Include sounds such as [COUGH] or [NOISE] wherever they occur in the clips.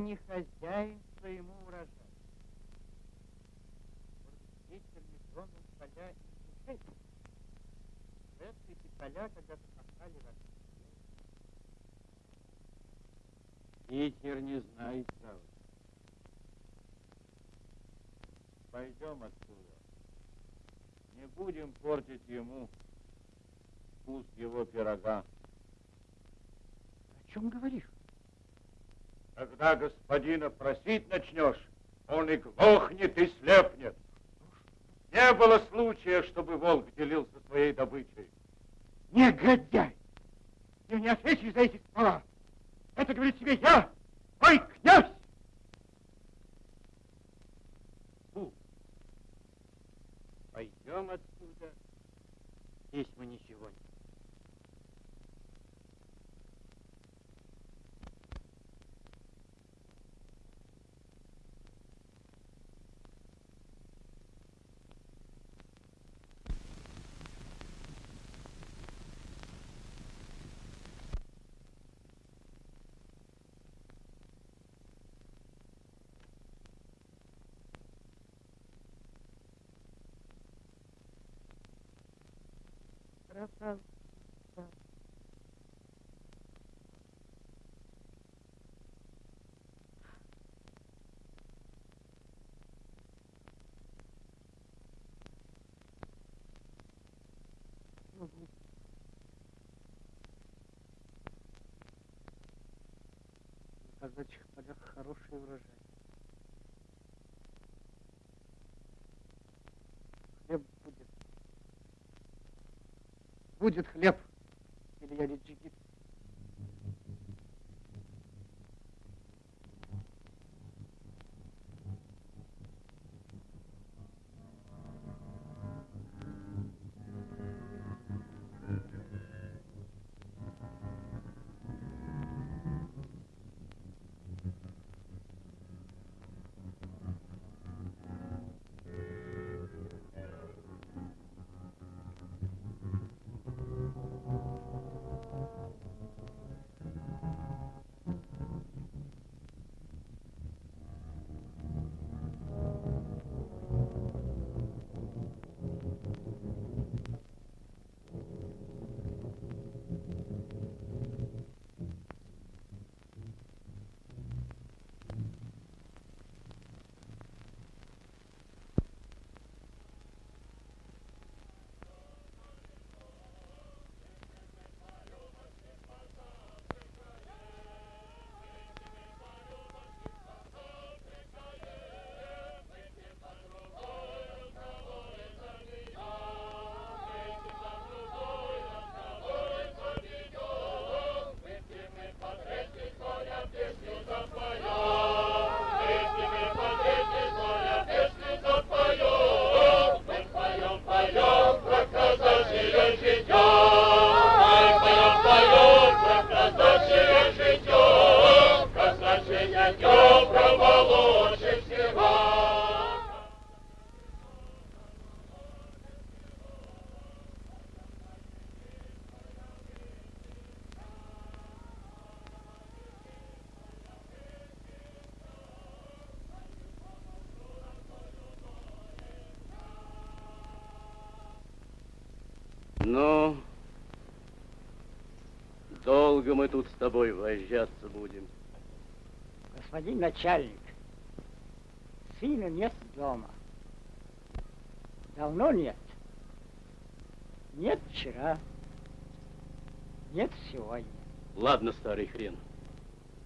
не хозяин своему урожаю. Может ветер не тронул поля и не эти поля когда-то пахали ваши Ветер не знает права. Пойдем отсюда. Не будем портить ему вкус его пирога. О чем говоришь? Когда господина просить начнешь, он и глохнет, и слепнет. Не было случая, чтобы волк делился своей добычей. Негодяй! Ты не ответишь за эти слова. Это говорит тебе я, мой князь! Фу. Пойдем отсюда. Здесь мы ничего не казачьих полях хороший урожай. Хлеб будет. Будет хлеб, или Илья Ну, начальник, сына нет дома. Давно нет. Нет вчера. Нет сегодня. Ладно, старый хрен.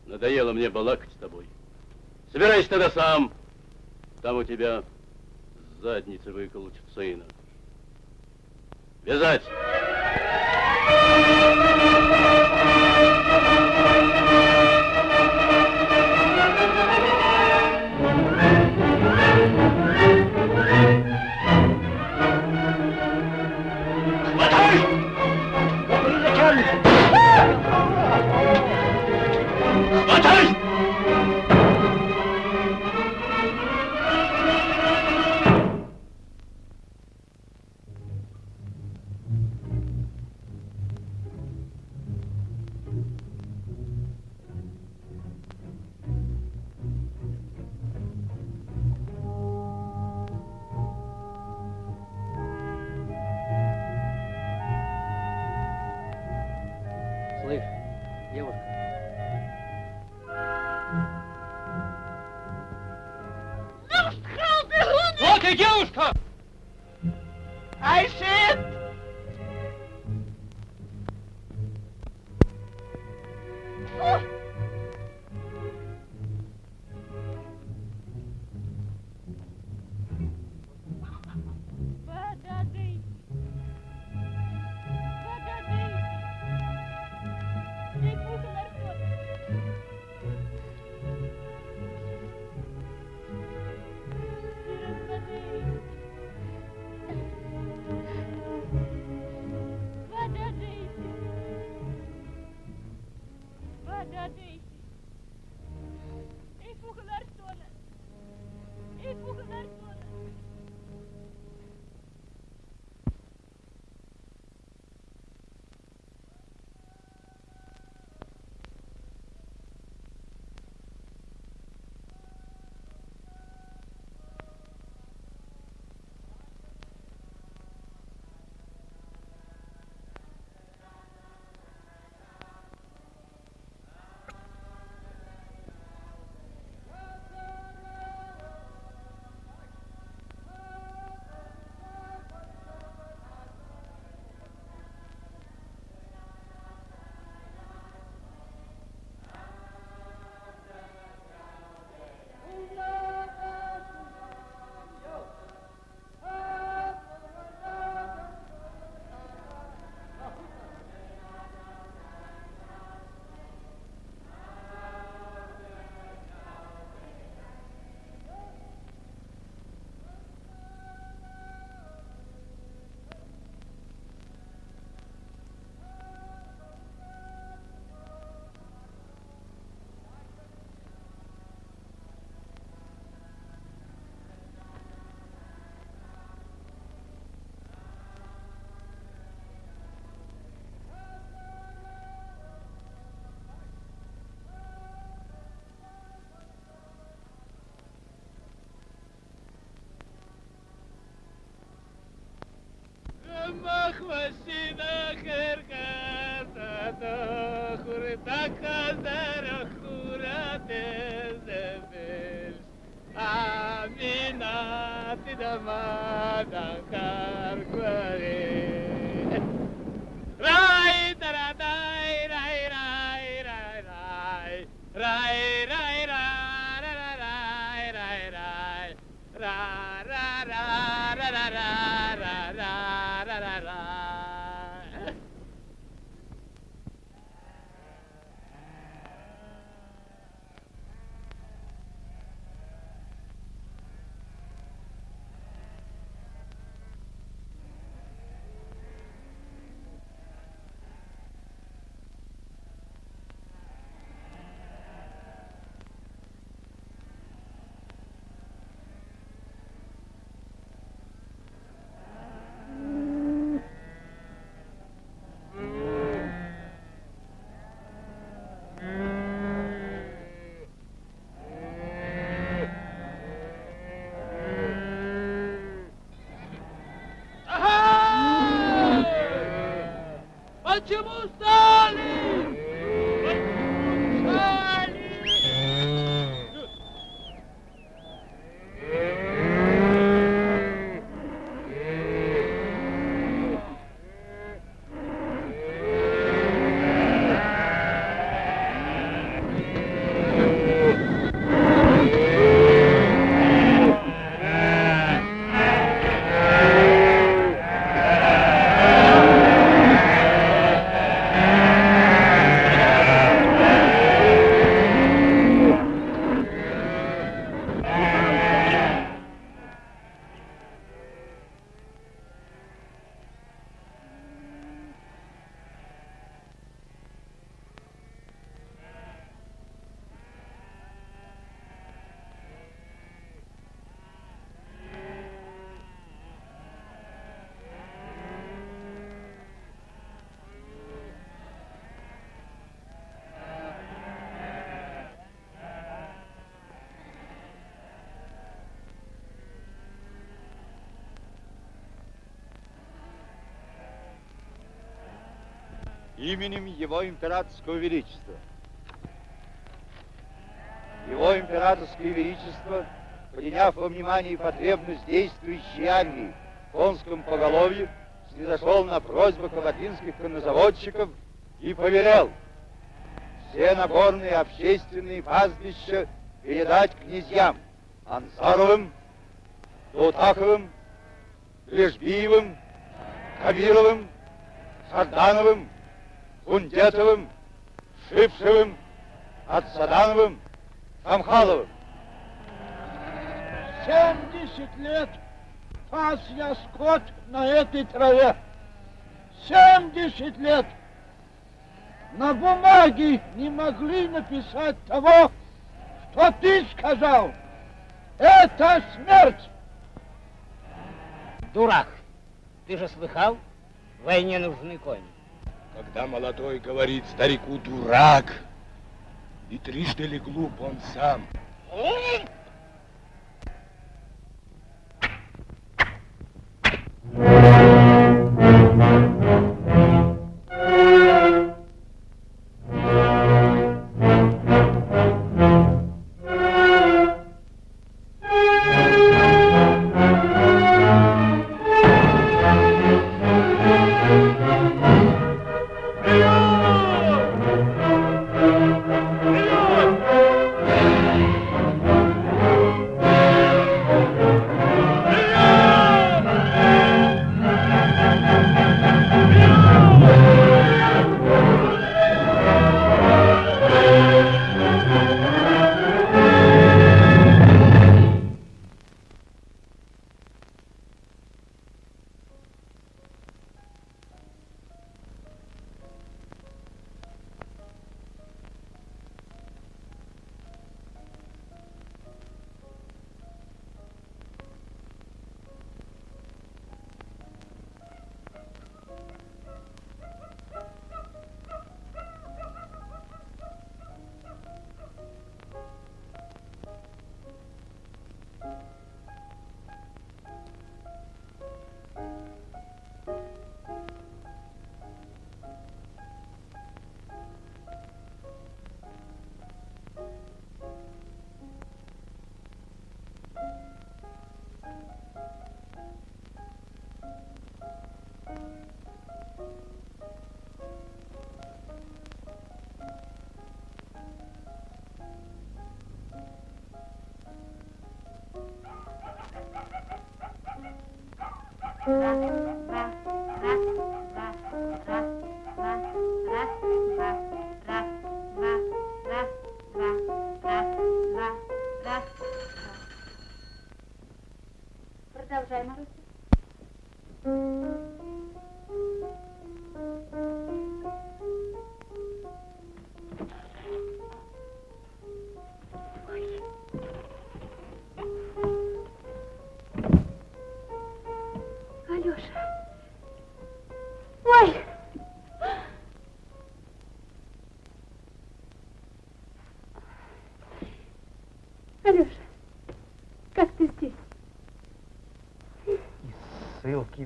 Надоело мне балакать с тобой. Собирайся тогда сам. Там у тебя задницы выколотят сына. Вязать! Почему Acı именем Его Императорского Величества. Его Императорское Величество, приняв во внимание потребность действующей армии в конском поголовье, снизошел на просьбу кабардинских коннозаводчиков и поверял все наборные общественные пастбища передать князьям Ансаровым, Тутаковым, Лежбиевым, Кабировым, Сардановым, Кундетовым, Шипшевым, Отсадановым, Хамхаловым. Семьдесят лет пас я скот на этой траве. Семьдесят лет! На бумаге не могли написать того, что ты сказал. Это смерть! Дурак! Ты же слыхал? В войне нужны кони. Когда молодой говорит старику дурак, и трижды ли глуп он сам.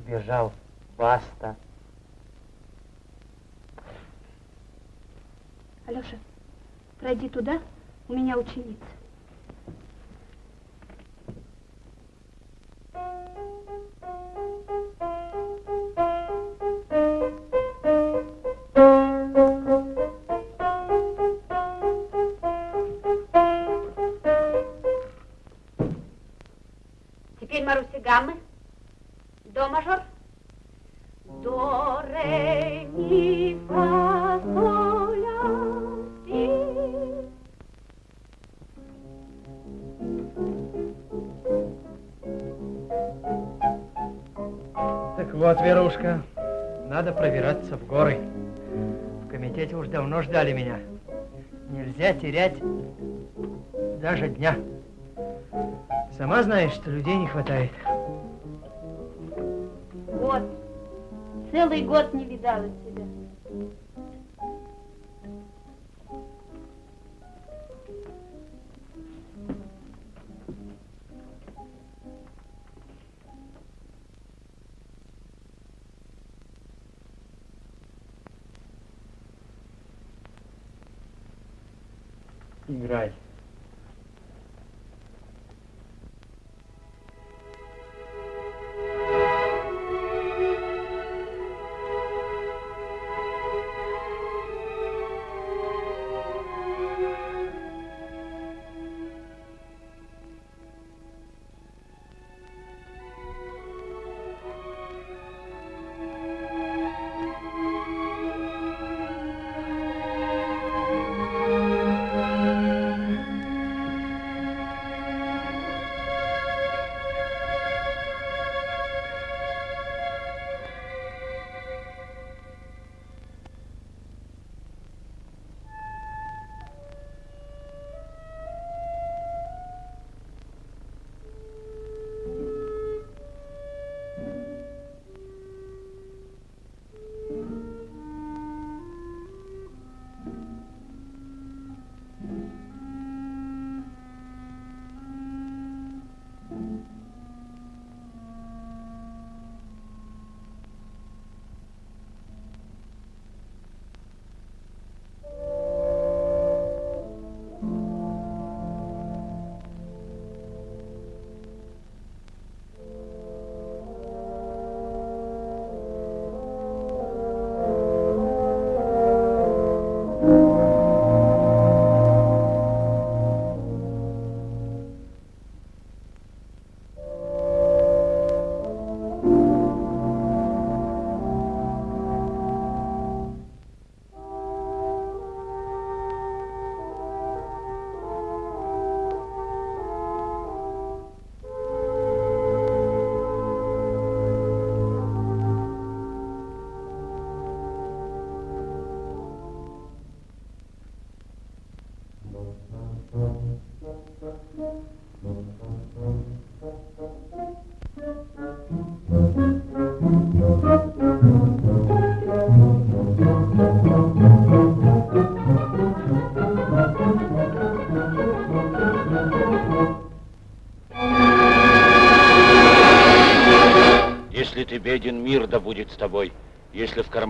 Ссылки бежал. Баста. Алеша, пройди туда, у меня ученица. же дня. Сама знаешь, что людей не хватает. Год. Целый год не видала тебя. играй.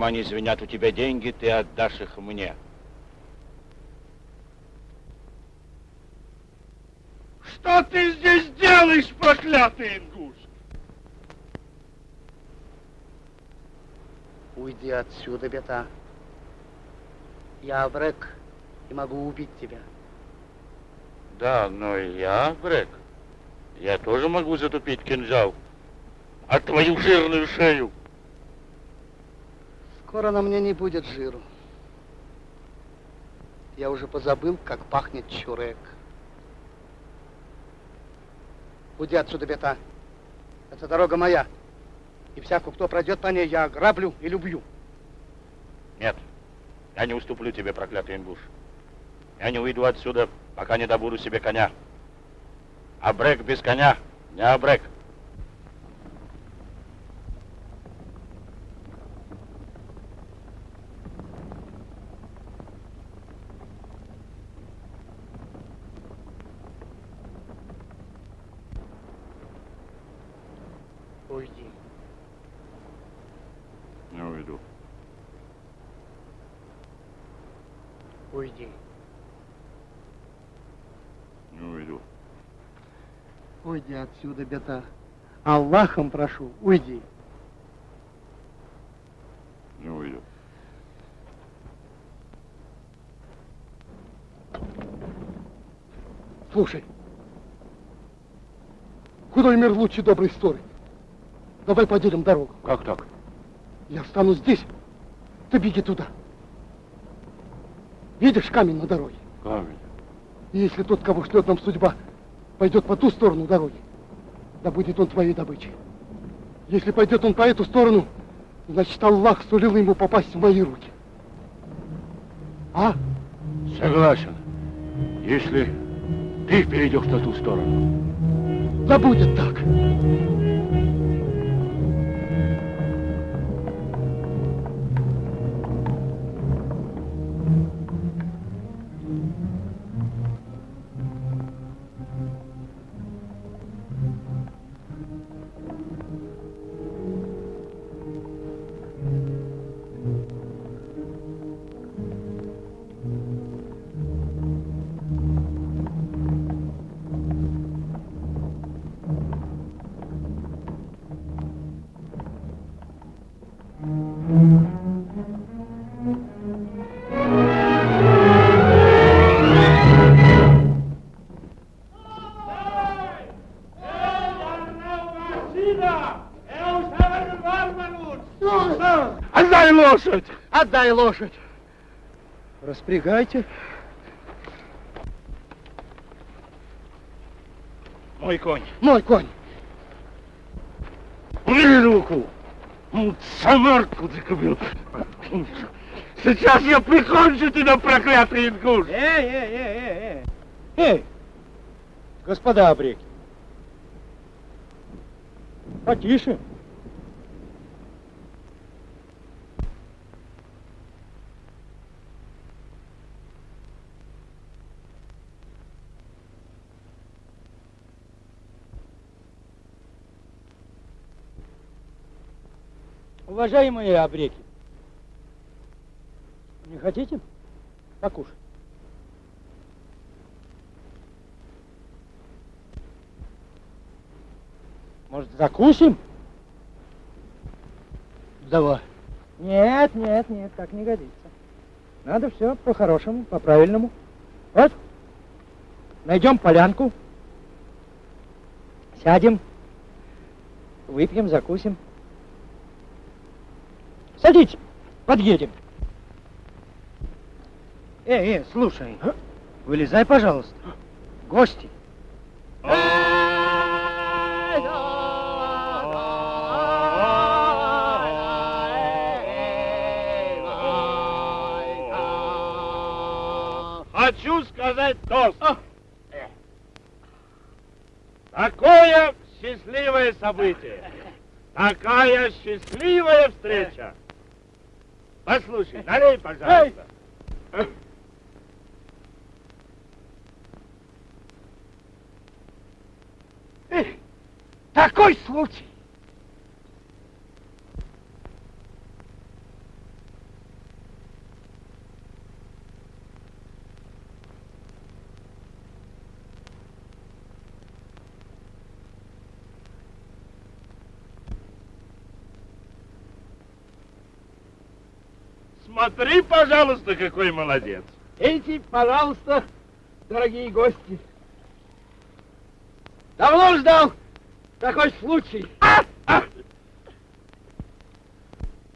Кармане звенят у тебя деньги, ты отдашь их мне. Что ты здесь делаешь, проклятый ингуш? Уйди отсюда, бета. Я Брек и могу убить тебя. Да, но я, Брэк, я тоже могу затупить кинжал. А твою жирную шею. Скоро на мне не будет жиру. Я уже позабыл, как пахнет чурек. Уйди отсюда, бета. Это дорога моя. И всякую, кто пройдет по ней, я ограблю и любью. Нет, я не уступлю тебе, проклятый ингуш. Я не уйду отсюда, пока не добуду себе коня. А Брэк без коня не Абрек. Уйди. Не уйду. Уйди. Не уйду. Уйди отсюда, бета. Аллахом прошу, уйди. Не уйду. Слушай, худой мир лучше доброй истории. Давай поделим дорогу. Как так? Я встану здесь, ты беги туда. Видишь камень на дороге? Камень. И если тот, кого ждет нам судьба, пойдет по ту сторону дороги, да будет он твоей добычей. Если пойдет он по эту сторону, значит Аллах сулил ему попасть в мои руки. А? Согласен. Если ты перейдешь на ту сторону. Да будет так. Лошадь! Распрягайте. Мой конь. Мой конь. Убери руку. Ну, Самарку ты купил. Сейчас я прикончу тебя, проклятый ингуш. Эй, эй, эй, эй, эй. Эй, господа обреки. Потише. Уважаемые обреки, не хотите покушать? Может, закусим? Давай. Нет, нет, нет, так не годится. Надо все по-хорошему, по-правильному. Вот. Найдем полянку. Сядем. Выпьем, закусим. Садитесь, подъедем. Эй, эй, слушай, вылезай, пожалуйста. Гости. Хочу сказать тост. Такое счастливое событие. Такая счастливая встреча. Послушай, налей, пожалуйста. Такой случай. Смотри, пожалуйста, какой молодец. Эти, пожалуйста, дорогие гости. Давно ждал такой случай.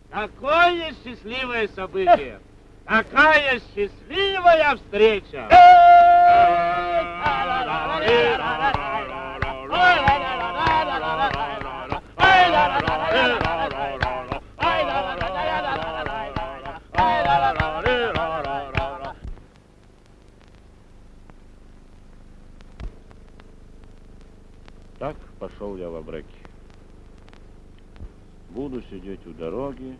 Какое счастливое событие. Какая счастливая встреча. Так пошел я в Абреки. Буду сидеть у дороги,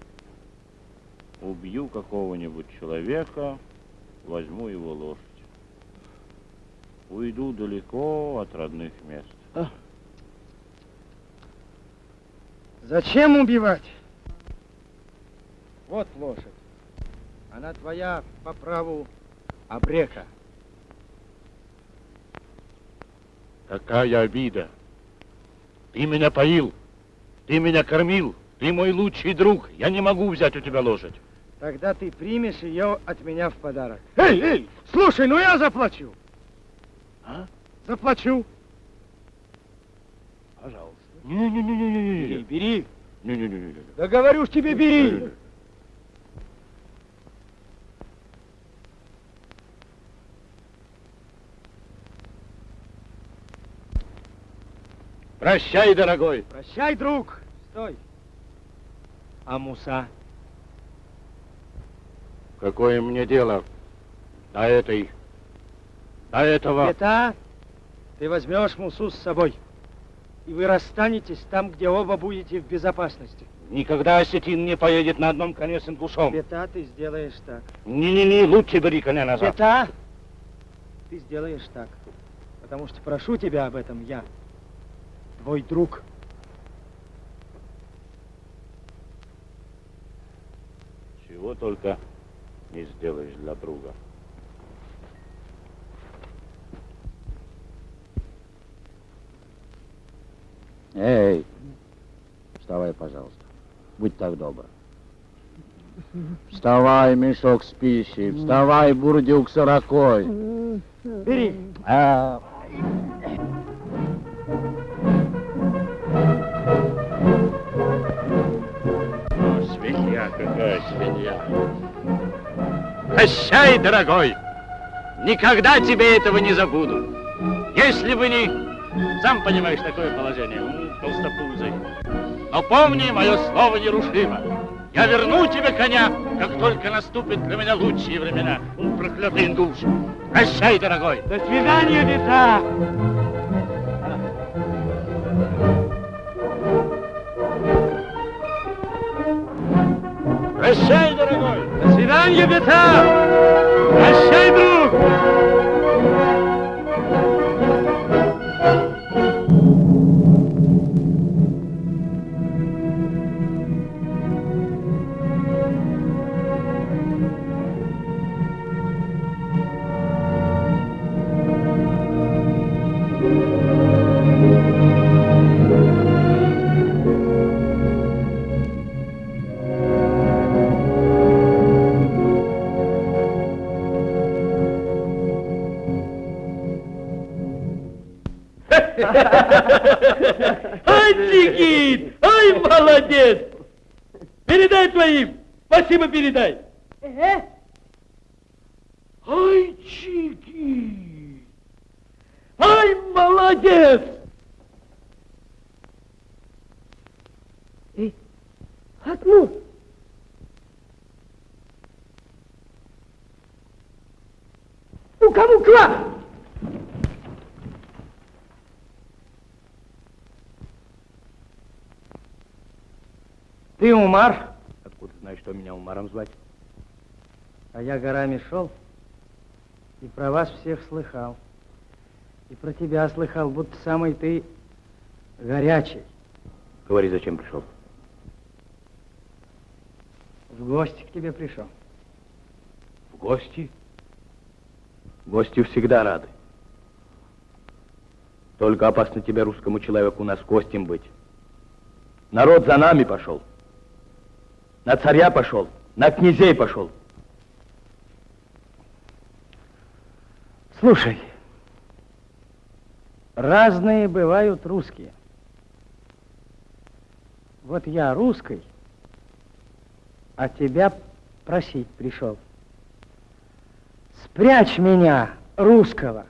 убью какого-нибудь человека, возьму его лошадь. Уйду далеко от родных мест. Зачем убивать? Вот лошадь. Она твоя по праву обрека. Какая обида! Ты меня поил, ты меня кормил, ты мой лучший друг. Я не могу взять у тебя лошадь. Тогда ты примешь ее от меня в подарок. Эй, эй, слушай, ну я заплачу. А? Заплачу. Пожалуйста. Не-не-не-не-не. Бери, бери. Не-не-не-не. Да говорю ж тебе, бери. Прощай, дорогой. Прощай, друг. Стой. А Муса? Какое мне дело до этой, до этого... Это ты возьмешь Мусу с собой. И вы расстанетесь там, где оба будете в безопасности. Никогда осетин не поедет на одном коне с ингушом. Бета ты сделаешь так. Не-не-не, лучше бери коня назад. Бета ты сделаешь так. Потому что прошу тебя об этом я, твой друг. Чего только не сделаешь для друга. Эй, вставай, пожалуйста. Будь так добр. Вставай, мешок с пищей. Вставай, бурдюк с ракой. Бери. А, Какая свинья. Прощай, дорогой. Никогда тебе этого не забуду. Если бы не... Сам понимаешь, такое положение. Толстопузый. Но помни, мое слово нерушимо. Я верну тебе коня, как только наступят для меня лучшие времена. Проклятый индуш. Прощай, дорогой. До свидания, Вита! Прощай, дорогой. До свидания, Вита! Прощай, друг! Ай, Никит! Ай, молодец! Передай твоим! Спасибо передай! Ай, Чики! Ай, молодец! Эй, окно! У кого клад? Ты Умар, Откуда знаешь, что меня Умаром звать? а я горами шел и про вас всех слыхал. И про тебя слыхал, будто самый ты горячий. Говори, зачем пришел? В гости к тебе пришел. В гости? Гости всегда рады. Только опасно тебе, русскому человеку, у нас гостем быть. Народ за нами пошел. На царя пошел, на князей пошел. Слушай, разные бывают русские. Вот я русский, а тебя просить пришел. Спрячь меня, русского,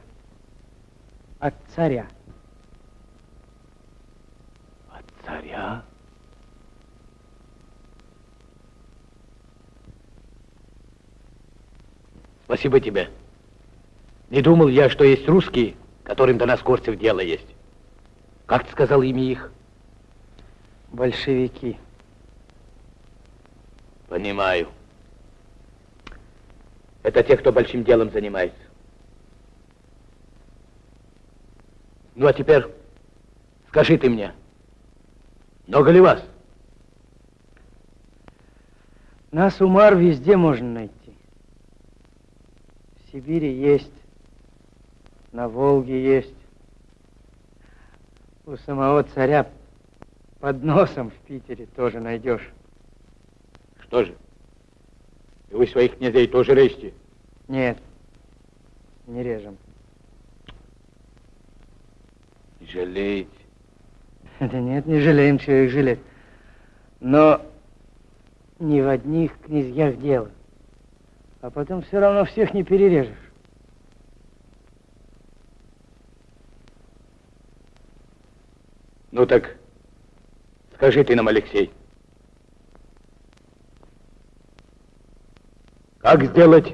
от царя. От царя? Спасибо тебе. Не думал я, что есть русские, которым до нас Корцев дело есть. Как ты сказал имя их? Большевики. Понимаю. Это те, кто большим делом занимается. Ну, а теперь скажи ты мне, много ли вас? Нас, Умар, везде можно найти. В Сибири есть, на Волге есть. У самого царя под носом в Питере тоже найдешь. Что же? И вы своих князей тоже режьте? Нет, не режем. Жалеете? [LAUGHS] Да нет, не жалеем, чего их жалеть. Но не в одних князьях дело. А потом все равно всех не перережешь. Ну так, скажи ты нам, Алексей. Как сделать,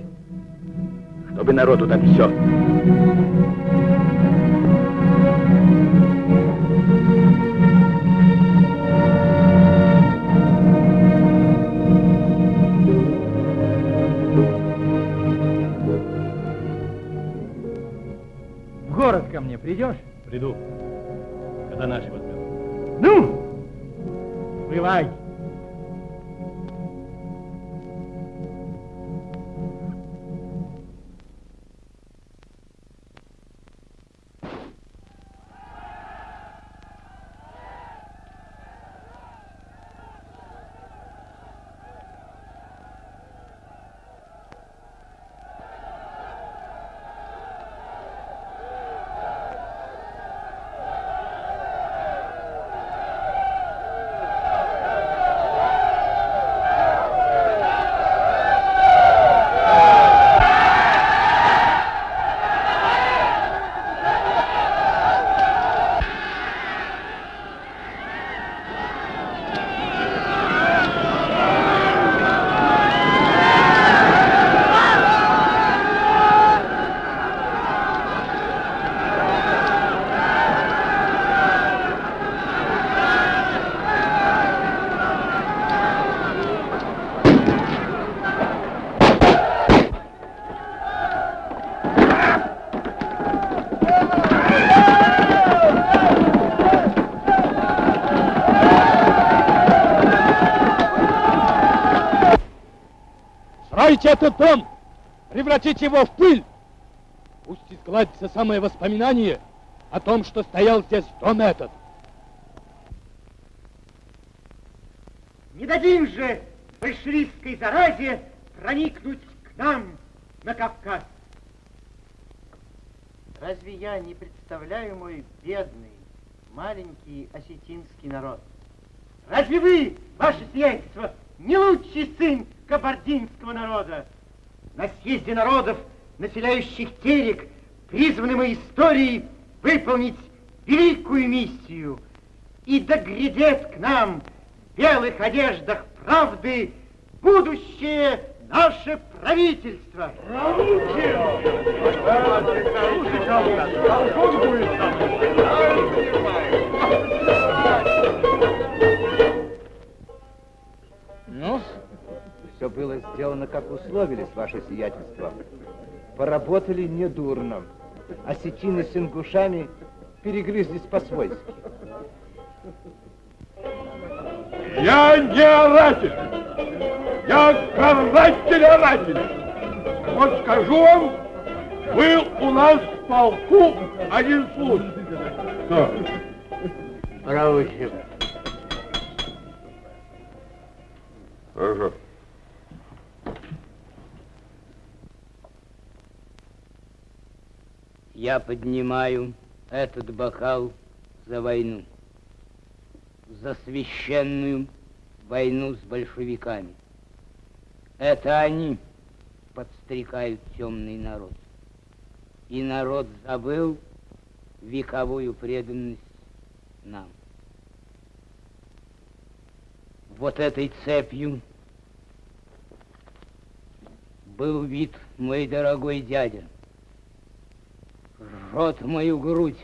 чтобы народу так все? Придешь? Приду, когда наши возьмем. Ну, бывай. Этот дом превратить его в пыль, пусть изгладится самое воспоминание о том, что стоял здесь дом этот. Не дадим же большевистской заразе проникнуть к нам на Кавказ. Разве я не представляю мой бедный, маленький осетинский народ? Разве вы, ваше сиятельство, не лучший сын кабардинского народа? На съезде народов, населяющих Терек, призваны мы историей выполнить великую миссию. И доглядет к нам в белых одеждах правды будущее наше правительство. Ну, все было сделано, как условились, ваше сиятельство. Поработали недурно. Осетины с ингушами перегрызлись по-свойски. Я не оратель. Я каратель оратель. Вот скажу вам, был у нас в полку один случай. Что? Хорошо. Я поднимаю этот бокал за войну. За священную войну с большевиками. Это они подстрекают темный народ. И народ забыл вековую преданность нам. Вот этой цепью был вид мой дорогой дядя. Жжет мою грудь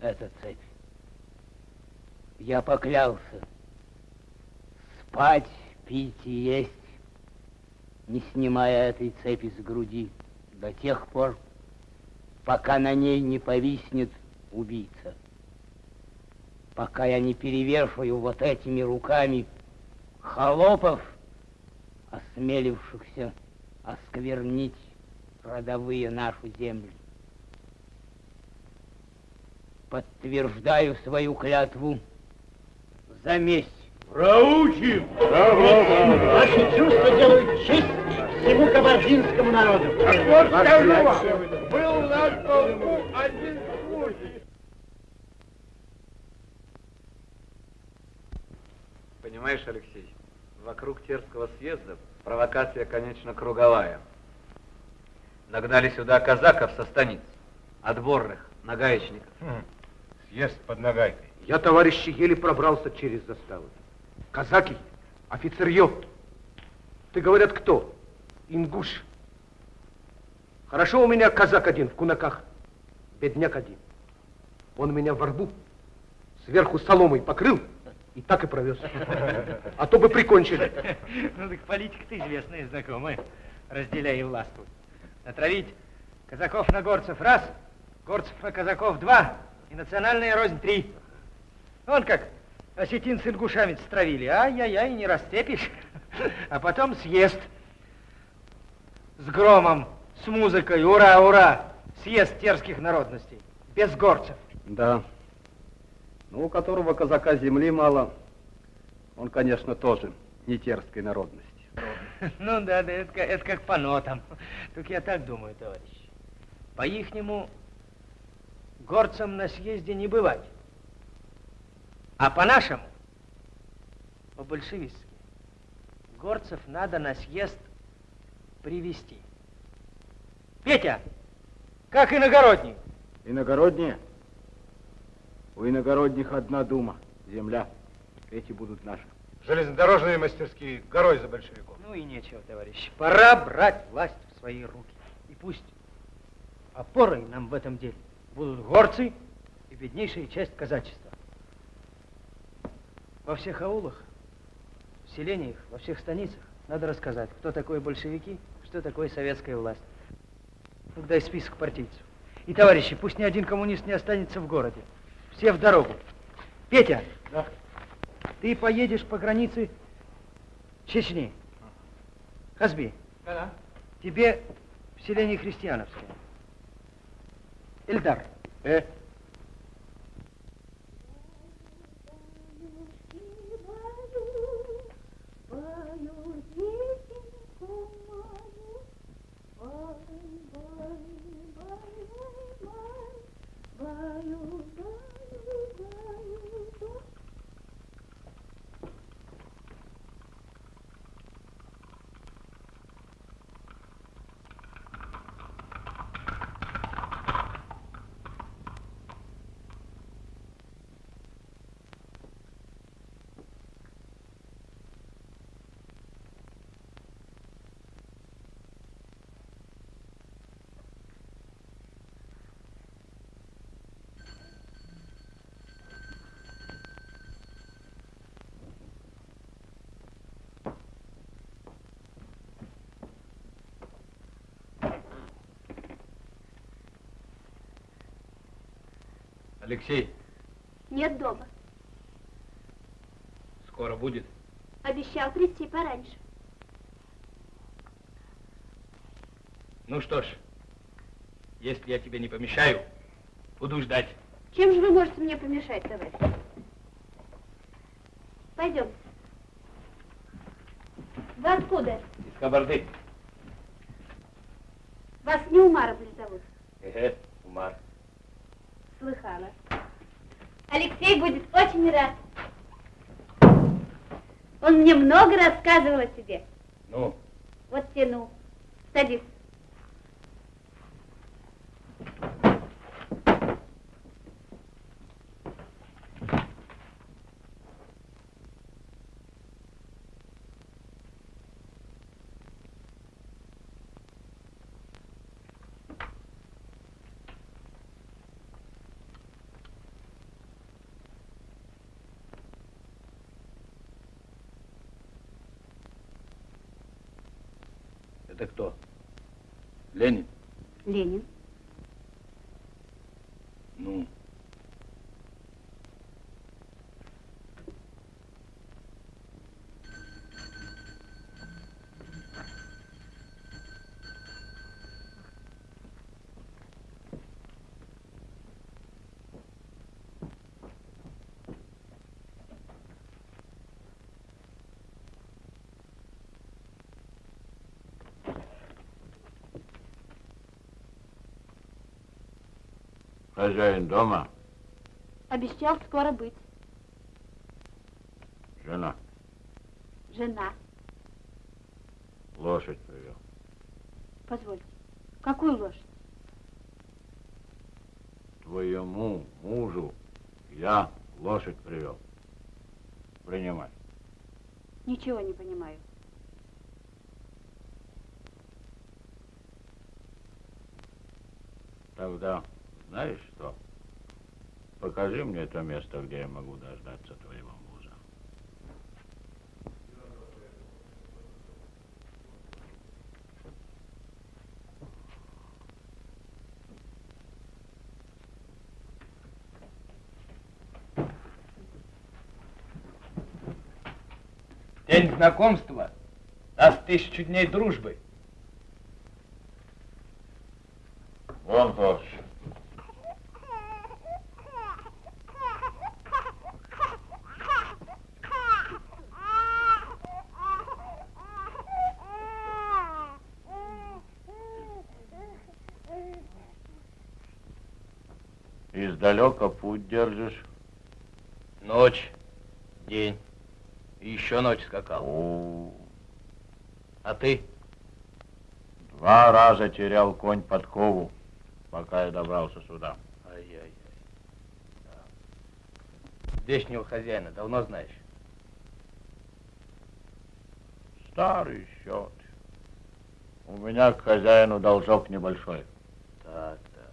эта цепь. Я поклялся спать, пить и есть, не снимая этой цепи с груди до тех пор, пока на ней не повиснет убийца. Пока я не перевешиваю вот этими руками холопов, осмелившихся осквернить родовые нашу землю. Подтверждаю свою клятву за месть. Проучим! Ваши чувства делают честь всему кабардинскому народу. Вот скажу вам, был у нас полку один случай. Понимаешь, Алексей, вокруг Терского съезда провокация, конечно, круговая. Нагнали сюда казаков со станиц, отборных, нагаечников. Съезд под нагайкой. Я, товарищи, еле пробрался через заставу. Казаки, офицерье. Ты, говорят, кто? Ингуш. Хорошо у меня казак один в кунаках, бедняк один. Он меня в рбу сверху соломой покрыл и так и провез. А то бы прикончили. Ну так политика-то известная, знакомая. Разделяй и властвуй. Натравить казаков на горцев раз, горцев на казаков два, и национальная рознь три. Вон как осетин с ингушами стравили. Ай-яй-яй, не растепишь. А потом съезд с громом, с музыкой. Ура, ура! Съезд терских народностей. Без горцев. Да. Ну, у которого казака земли мало, он, конечно, тоже не терской народности. [LAUGHS] Ну да, да, это, как- это как по нотам. Только я так думаю, товарищ. По-ихнему горцам на съезде не бывать. А по-нашему, по-большевистски, горцев надо на съезд привести. Петя, как иногородний? Иногородние? У иногородних одна дума, земля. Эти будут наши. Железнодорожные мастерские горой за большевиков. Ну и нечего, товарищ. Пора брать власть в свои руки. И пусть опорой нам в этом деле будут горцы и беднейшая часть казачества. Во всех аулах, в селениях, во всех станицах надо рассказать, кто такое большевики, что такое советская власть. Ну, дай список партийцев. И, товарищи, пусть ни один коммунист не останется в городе. Все в дорогу. Петя, ты поедешь по границе Чечни. Хазби, Тебе в селении Христиановское. Эльдар. Э? Алексей, Нет дома. скоро будет? Обещал прийти пораньше. Ну что ж, если я тебе не помешаю, буду ждать. Чем же вы можете мне помешать, товарищ? Пойдем. Вы откуда? Из Кабарды. Вас не Умаров ли зовут? Эге, Умар. Слыхала. Алексей будет очень рад. Он мне много рассказывал о тебе. Ну, Вот тяну. Садись. Это кто? Ленин? Ленин. Ну, Хозяин дома, Обещал скоро быть. жена, Жена. лошадь привел. Позвольте. Какую лошадь? Твоему мужу я лошадь привел. Принимай. Ничего не понимаю. Тогда знаешь что? Покажи мне то место, где я могу дождаться твоего мужа. день знакомства даст тысячу дней дружбы. Издалека путь держишь. Ночь, день. И еще ночь скакал. А ты? Два раза терял конь подкову, пока я добрался сюда. Ай-яй-яй. Здешнего хозяина давно знаешь? Старый счет. У меня к хозяину должок небольшой. Так, так.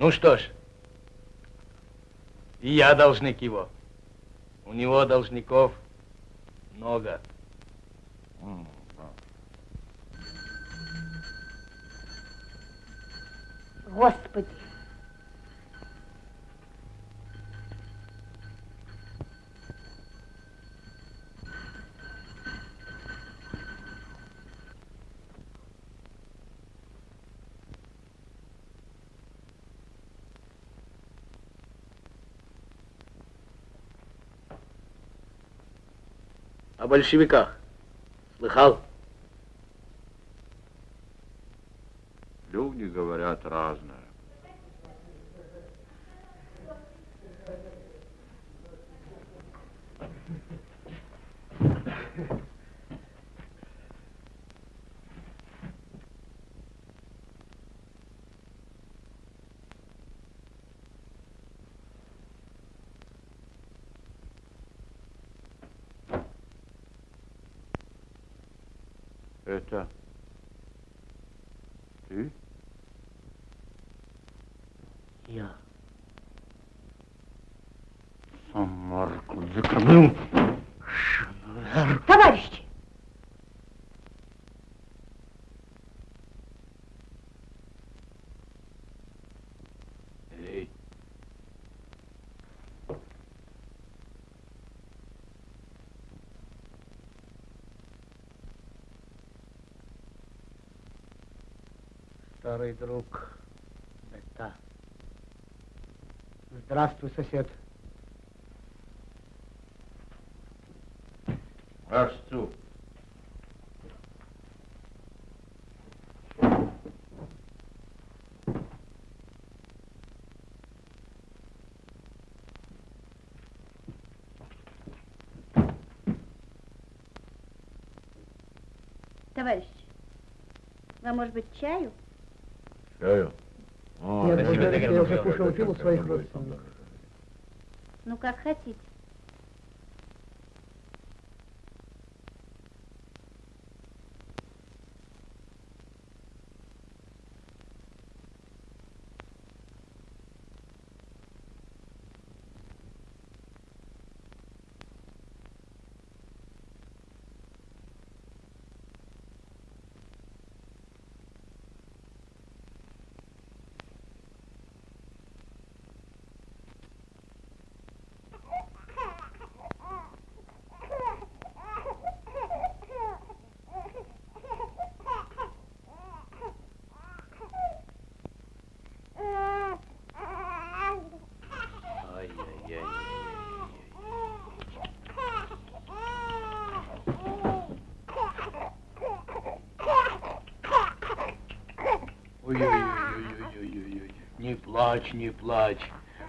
Ну что ж, и я должник его. У него должников много. Господи. Большевиках. Слыхал? Люди говорят разное. Это ты? Я. Самарку закрыл. Товарищи! Эй. Старый друг. Это. Здравствуй, сосед. Расту. Товарищи, вам, может быть, чаю? Чаю? О, Нет, спасибо, благодарю, Таганрог. я уже кушал, пил у своих родственников. Ну, как хотите. Ой-ой-ой-ой-ой-ой-ой. Не плачь, не плачь.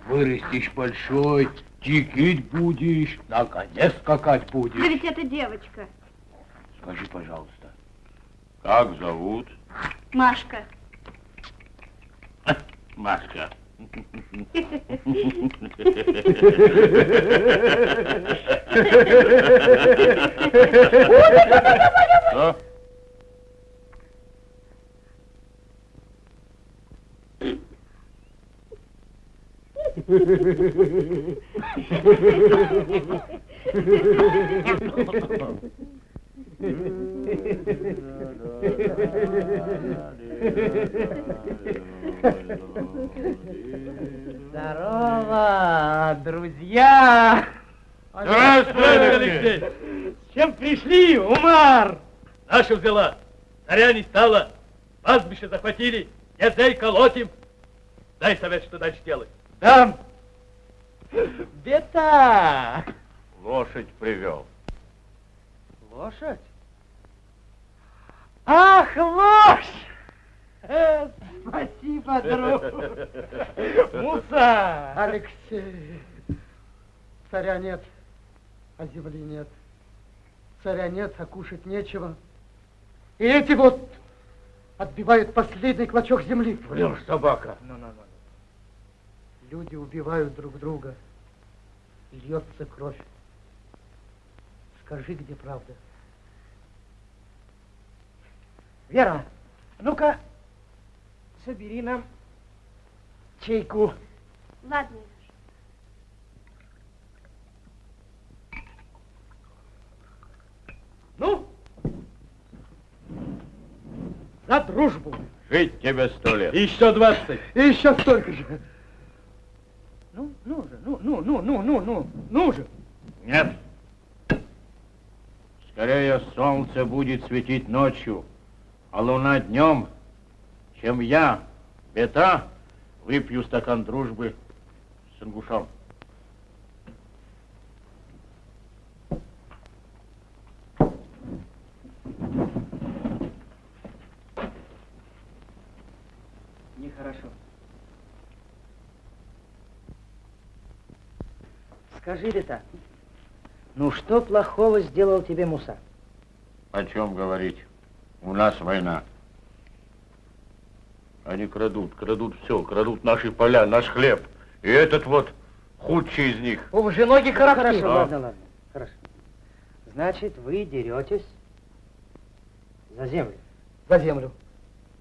Вырастешь большой, тикить будешь, на коне скакать Да будешь. ведь это девочка. Скажи, пожалуйста. Как зовут? Машка. [LAUGHS] Машка. [LAUGHS] [LAUGHS] Что? Здорово, друзья! Здравствуй, Алексей! С чем пришли, Умар? Наша взяла. Царя не стало. Пастбище захватили. Язей колотим. Дай совет, что дальше делать. Дам. Бета! Лошадь привел. Лошадь? Ах, лошадь! Э, Спасибо, друг. Муса! Алексей, царя нет, а земли нет. Царя нет, а кушать нечего. И эти вот отбивают последний клочок земли. Врешь, собака. Ну, ну, ну. Люди убивают друг друга. Льется кровь. Скажи, где правда? Вера, ну-ка, собери нам чайку. Ладно, Ну, за дружбу. Жить тебе сто лет. Еще двадцать. И еще столько же. Ну, ну же, ну, ну, ну, ну, ну, ну, ну же. Нет. Скорее солнце будет светить ночью, а луна днем, чем я, бета, выпью стакан дружбы с ингушом. Нехорошо. Скажи, Бета, ну что плохого сделал тебе Муса? О чем говорить? У нас война. Они крадут, крадут все, крадут наши поля, наш хлеб. И этот вот худший из них. О, же ноги характер. Хорошо, А? ладно, ладно. Хорошо. Значит, вы деретесь за землю. За землю.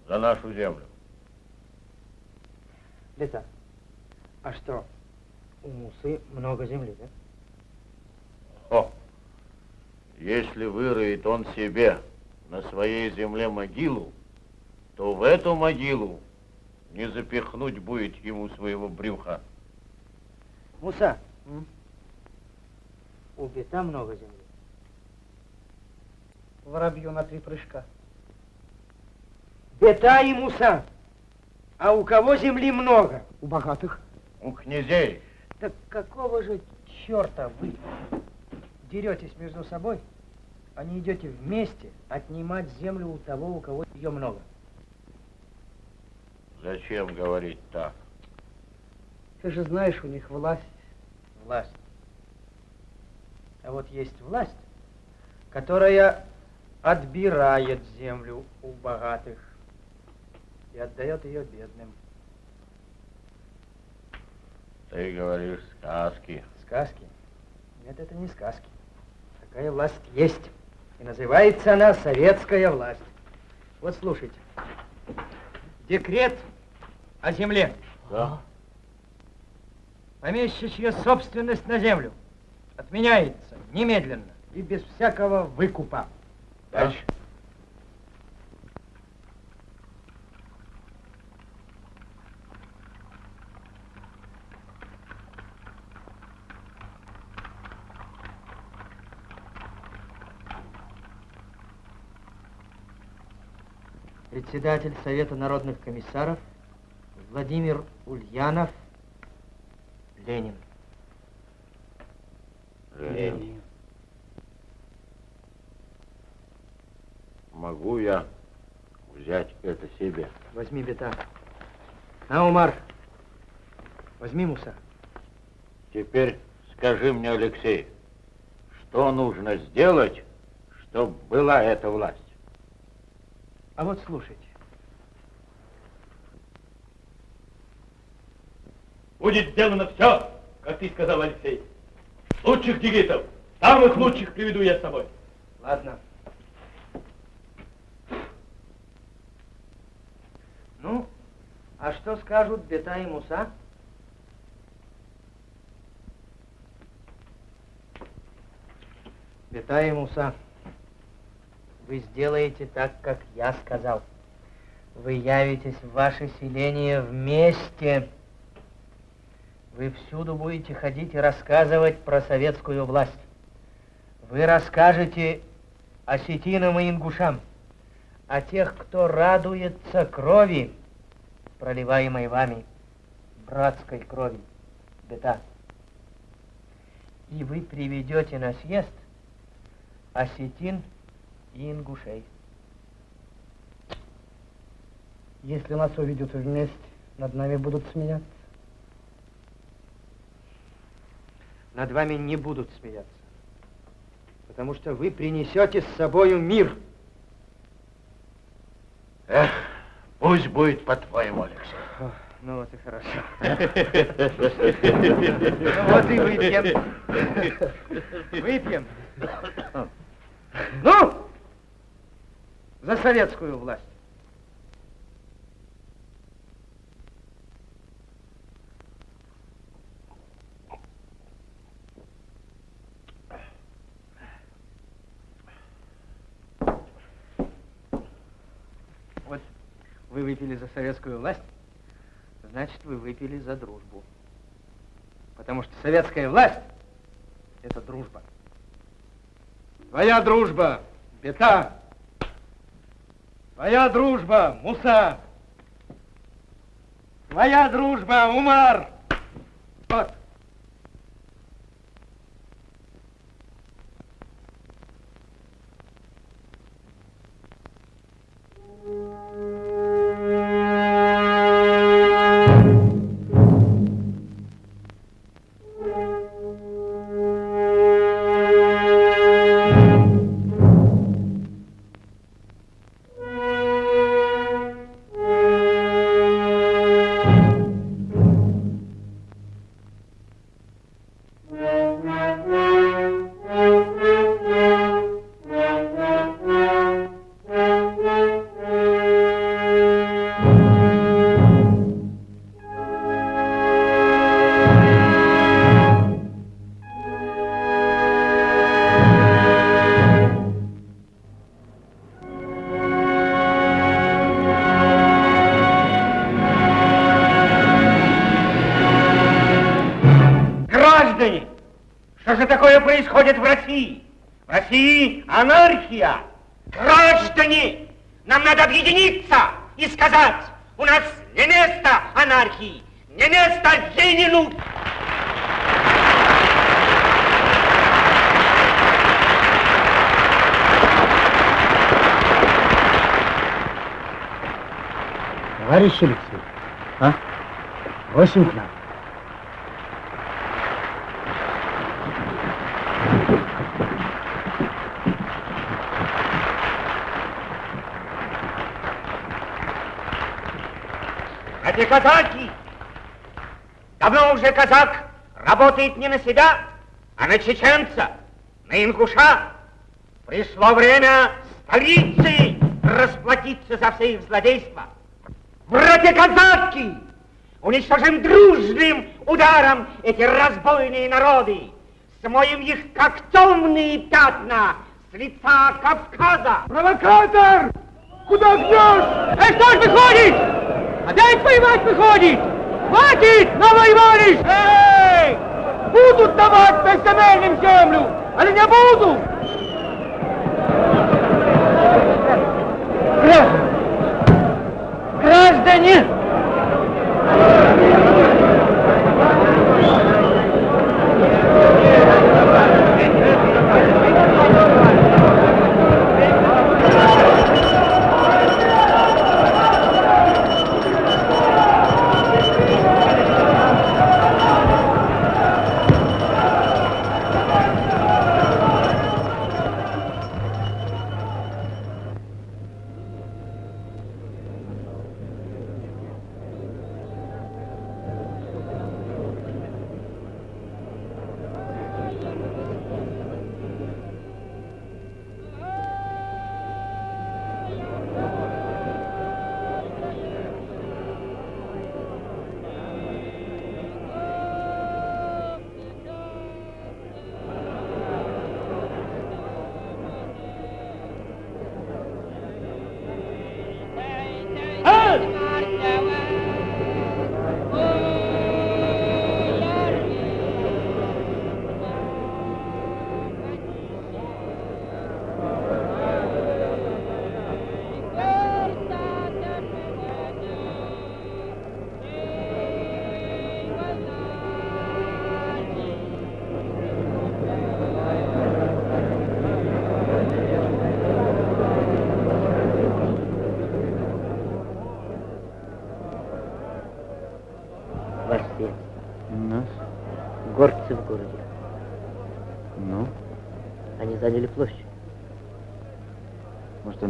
За нашу землю. Бета, а что, у Мусы много земли, да? О, если выроет он себе на своей земле могилу, то в эту могилу не запихнуть будет ему своего брюха. Муса, у Бета много земли. Воробью на три прыжка. Бета и Муса. А у кого земли много? У богатых. У князей. Так какого же черта вы деретесь между собой, а не идете вместе отнимать землю у того, у кого ее много? Зачем говорить так? Ты же знаешь, у них власть. Власть. А вот есть власть, которая отбирает землю у богатых и отдает ее бедным. Ты говоришь сказки. Сказки? Нет, это не сказки. Такая власть есть. И называется она советская власть. Вот слушайте. Декрет о земле. Да. Помещичья собственность на землю отменяется немедленно и без всякого выкупа. Дальше. Председатель Совета народных комиссаров Владимир Ульянов, Ленин. Ленин. Могу я взять это себе? Возьми бета. На, Умар, возьми Муса. Теперь скажи мне, Алексей, что нужно сделать, чтобы была эта власть? А вот слушайте. Будет сделано все, как ты сказал, Алексей. Лучших дигитов, самых лучших приведу я с собой. Ладно. Ну, а что скажут Бета и Муса? Бета и Муса, вы сделаете так, как я сказал. Вы явитесь в ваше селение вместе. Вы всюду будете ходить и рассказывать про советскую власть. Вы расскажете осетинам и ингушам, о тех, кто радуется крови, проливаемой вами, братской крови, бета. И вы приведете на съезд осетин и ингушей. Если нас увидят вместе, над нами будут смеяться. Над вами не будут смеяться, потому что вы принесете с собою мир. Эх, пусть будет по-твоему, Алексей. О, ну вот и хорошо. [LAUGHS] Ну вот и выпьем. [LAUGHS] Выпьем. Ну, за советскую власть. Вот вы выпили за советскую власть, значит, вы выпили за дружбу. Потому что советская власть – это дружба. Твоя дружба, Бета. Твоя дружба, Муса. Твоя дружба, Умар. Вот. Уже казак работает не на себя, а на чеченца, на ингуша. Пришло время столицы расплатиться за все их злодейства. Братья казаки, уничтожим дружным ударом эти разбойные народы, смоем их, как темные пятна, с лица Кавказа. Провокатор! Куда гнешь? Эй, что ж выходит? Опять воевать выходит? Хватит! Эй! Будут давать безземельным землю, или не будут?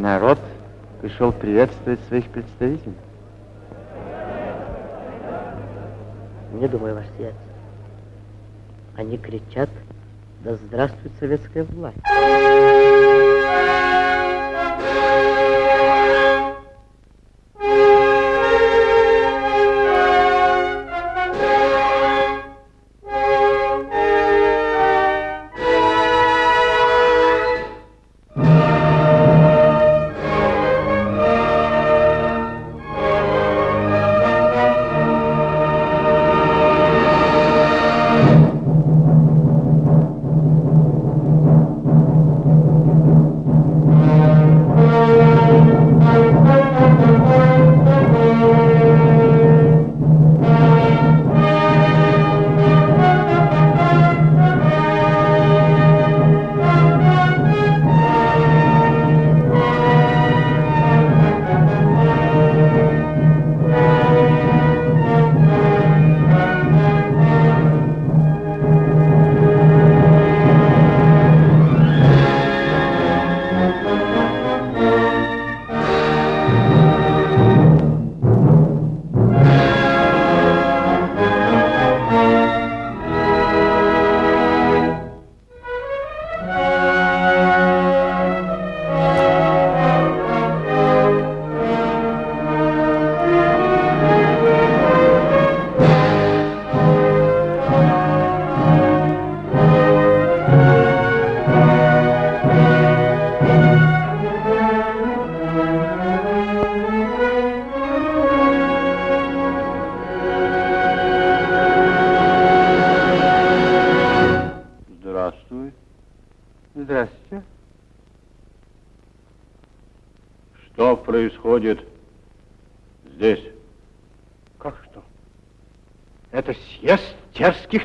Народ пришел приветствовать своих представителей? Не думаю, ваш свет. Они кричат, да здравствует советская власть.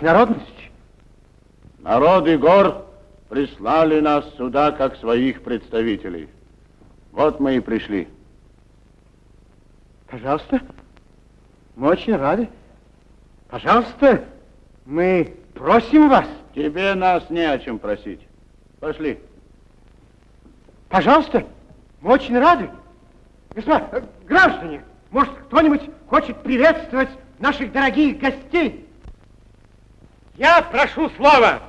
Терских народностей? Народы гор прислали нас сюда как своих представителей. Вот мы и пришли. Пожалуйста, мы очень рады. Пожалуйста, мы просим вас. Тебе нас не о чем просить. Пошли. Пожалуйста, мы очень рады. Господа, э, граждане, может, кто-нибудь хочет приветствовать наших дорогих гостей? Я прошу слова.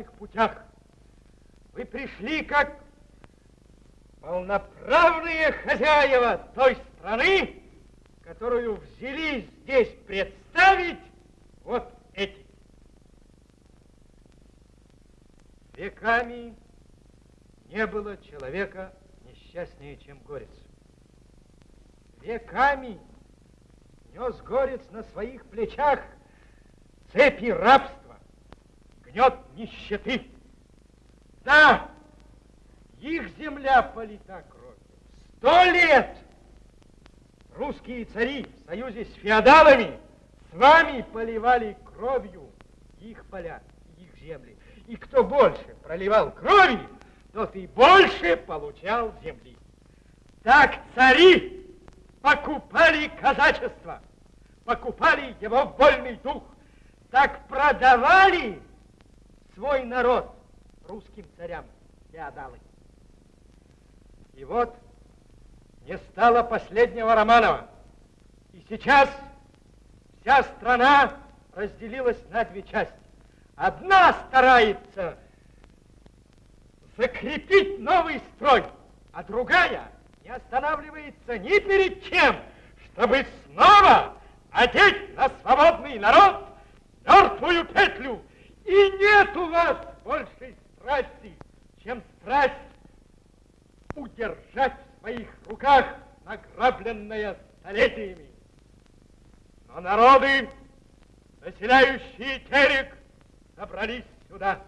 Ваших путях. Вы пришли как полноправные хозяева той страны, которую взялись здесь представить вот эти. Веками не было человека несчастнее, чем горец. Веками нес горец на своих плечах цепи рабства, нищеты. Да, их земля полита кровью. Сто лет русские цари в союзе с феодалами с вами поливали кровью их поля, их земли. И кто больше проливал крови, тот и больше получал земли. Так цари покупали казачество, покупали его вольный дух, так продавали свой народ русским царям феодалы. И вот не стало последнего Романова. И сейчас вся страна разделилась на две части. Одна старается закрепить новый строй, а другая не останавливается ни перед чем, чтобы снова одеть на свободный народ мертвую петлю. И нет у вас большей страсти, чем страсть удержать в своих руках награбленное столетиями. Но народы, населяющие Терек, собрались сюда.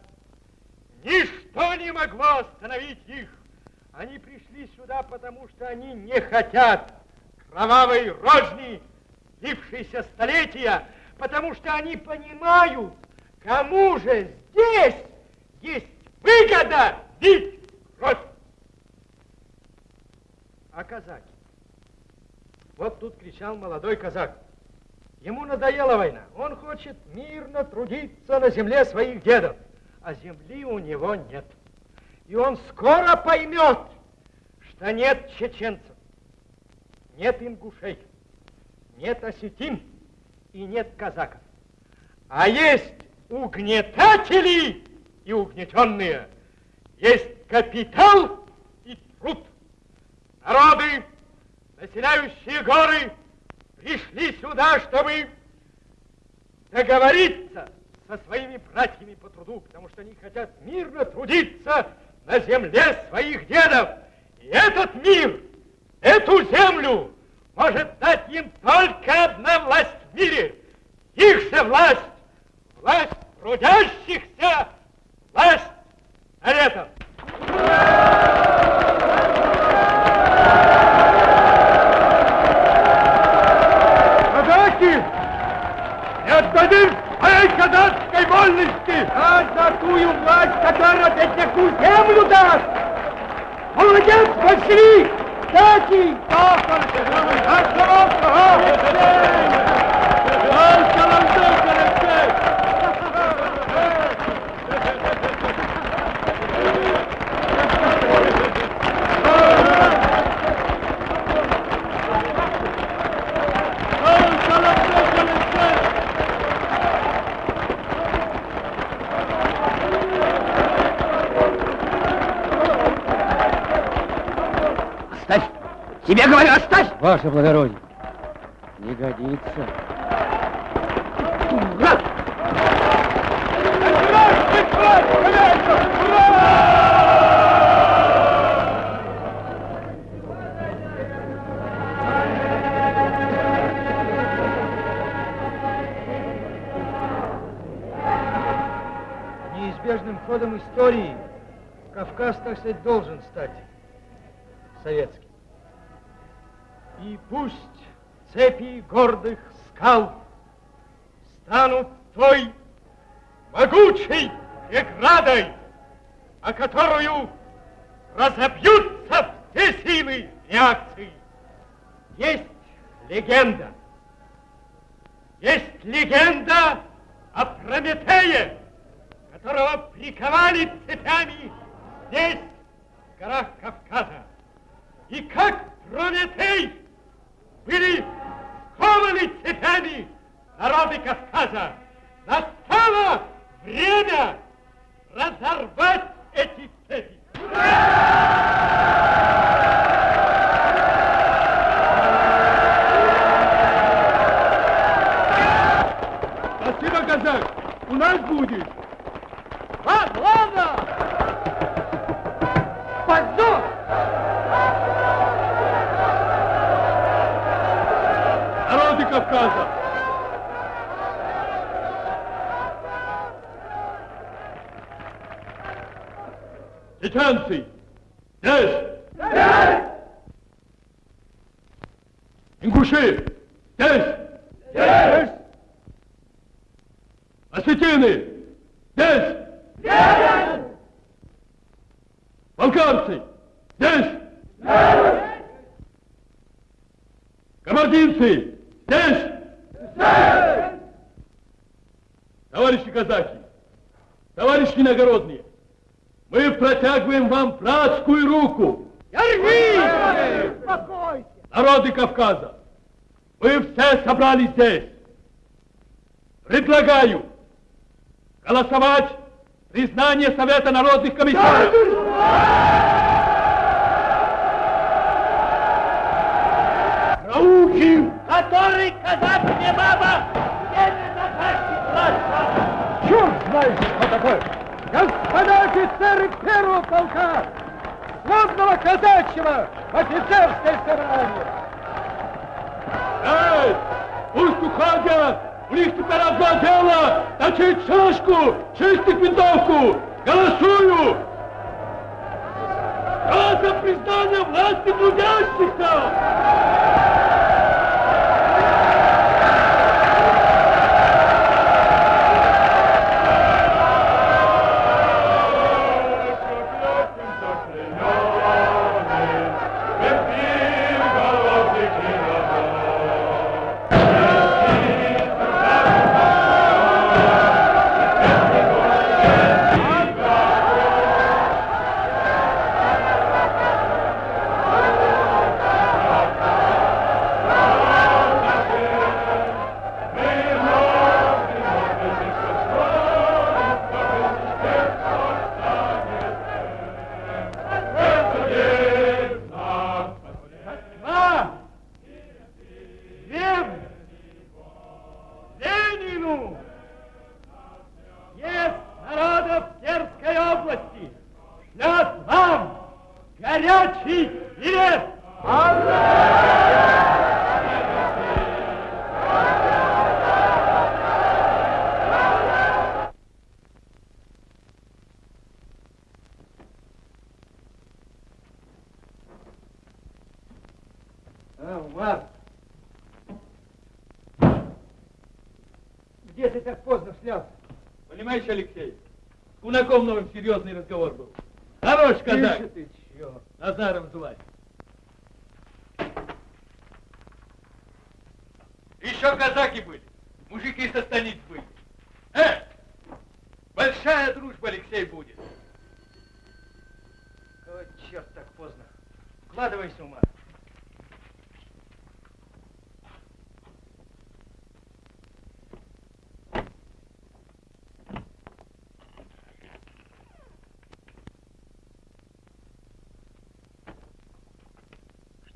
Ничто не могло остановить их. Они пришли сюда, потому что они не хотят кровавой розни, длившейся столетия, потому что они понимают, кому же здесь есть выгода бить кровь. А казаки? Вот тут кричал молодой казак. Ему надоела война. Он хочет мирно трудиться на земле своих дедов. А земли у него нет. И он скоро поймет, что нет чеченцев, нет ингушей, нет осетин и нет казаков. А есть угнетатели и угнетенные. Есть капитал и труд. Народы, населяющие горы, пришли сюда, чтобы договориться со своими братьями по труду, потому что они хотят мирно трудиться на земле своих дедов. И этот мир, эту землю может дать им только одна власть в мире. Их же власть, власть трудящихся, власть советов. Казаки! Не отдадим своей казацкой вольности! А за тую власть, которая бедняку землю даст! Молодец, большевик! Кстати! Оставь! Тебе говорю, оставь! Ваше благородие, не годится. Неизбежным ходом истории Кавказ, так сказать, должен стать советским. И пусть цепи гордых скал станут той могучей преградой, о которую разобьются все силы реакции. Есть легенда. Есть легенда о Прометее, которого приковали цепями здесь, в горах Кавказа. И как Прометей были скованы цепями народы Кавказа. Настало время разорвать эти цепи. Спасибо, казак! У нас будет! Ладно, ладно! Кавказа! Чеченцы! Здесь! Здесь! Ингуши! Здесь! Здесь! Осетины! Здесь! Здесь! Балкарцы! Здесь! Здесь! Кабардинцы! Здесь! Здесь! Товарищи казаки, товарищи иногородние, мы протягиваем вам братскую руку. Успокойся! Народы Кавказа, вы все собрались здесь. Предлагаю голосовать признание Совета народных комиссаров. Науки, который казак не баба, немедленно власти Черт знает, что такое! Господа офицеры первого полка! Славного казачьего офицерское собрание! Эй! Пусть уходят! У них теперь одно дело! Точить шашку! Чистить винтовку! Голосую! Дата признания власти трудящихся! А, Умар! Где ты так поздно снялся? Понимаешь, Алексей, с Кунаком новым серьезный разговор был. Хорош казак. Тише ты, черт. Назаром звать. Еще казаки были, мужики со станиц были. Э, большая дружба, Алексей, будет. Какой черт так поздно? Вкладывайся, ума.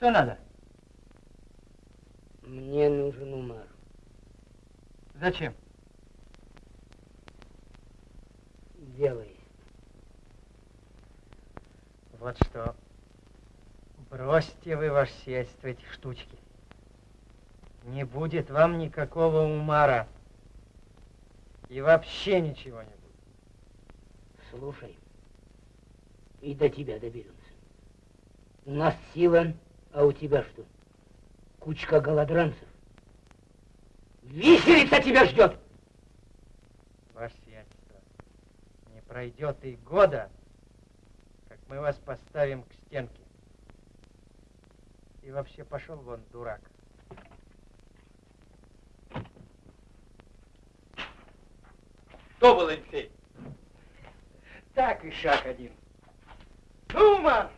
Что надо? Мне нужен Умар. Зачем? Дело есть. Вот что. Бросьте вы, ваше сиятельство, эти штучки. Не будет вам никакого умара. И вообще ничего не будет. Слушай, и до тебя доберемся. У нас сила, а у тебя что? Кучка голодранцев. Виселица тебя ждет! Ваше сиятельство, не пройдет и года, как мы вас поставим к стенке. И вообще пошел вон, дурак. Кто был Алексей? Так и шаг один. Ну, Умар,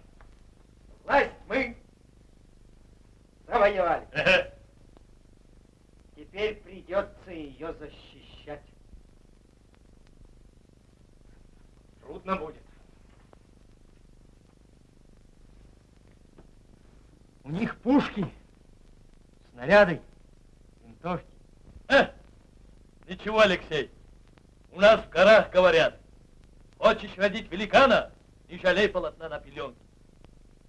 власть мы завоевали. Теперь придется ее защищать. Трудно будет. У них пушки, снаряды, винтовки. Э, ничего, Алексей, у нас в горах говорят, хочешь родить великана, не жалей полотна на пеленке.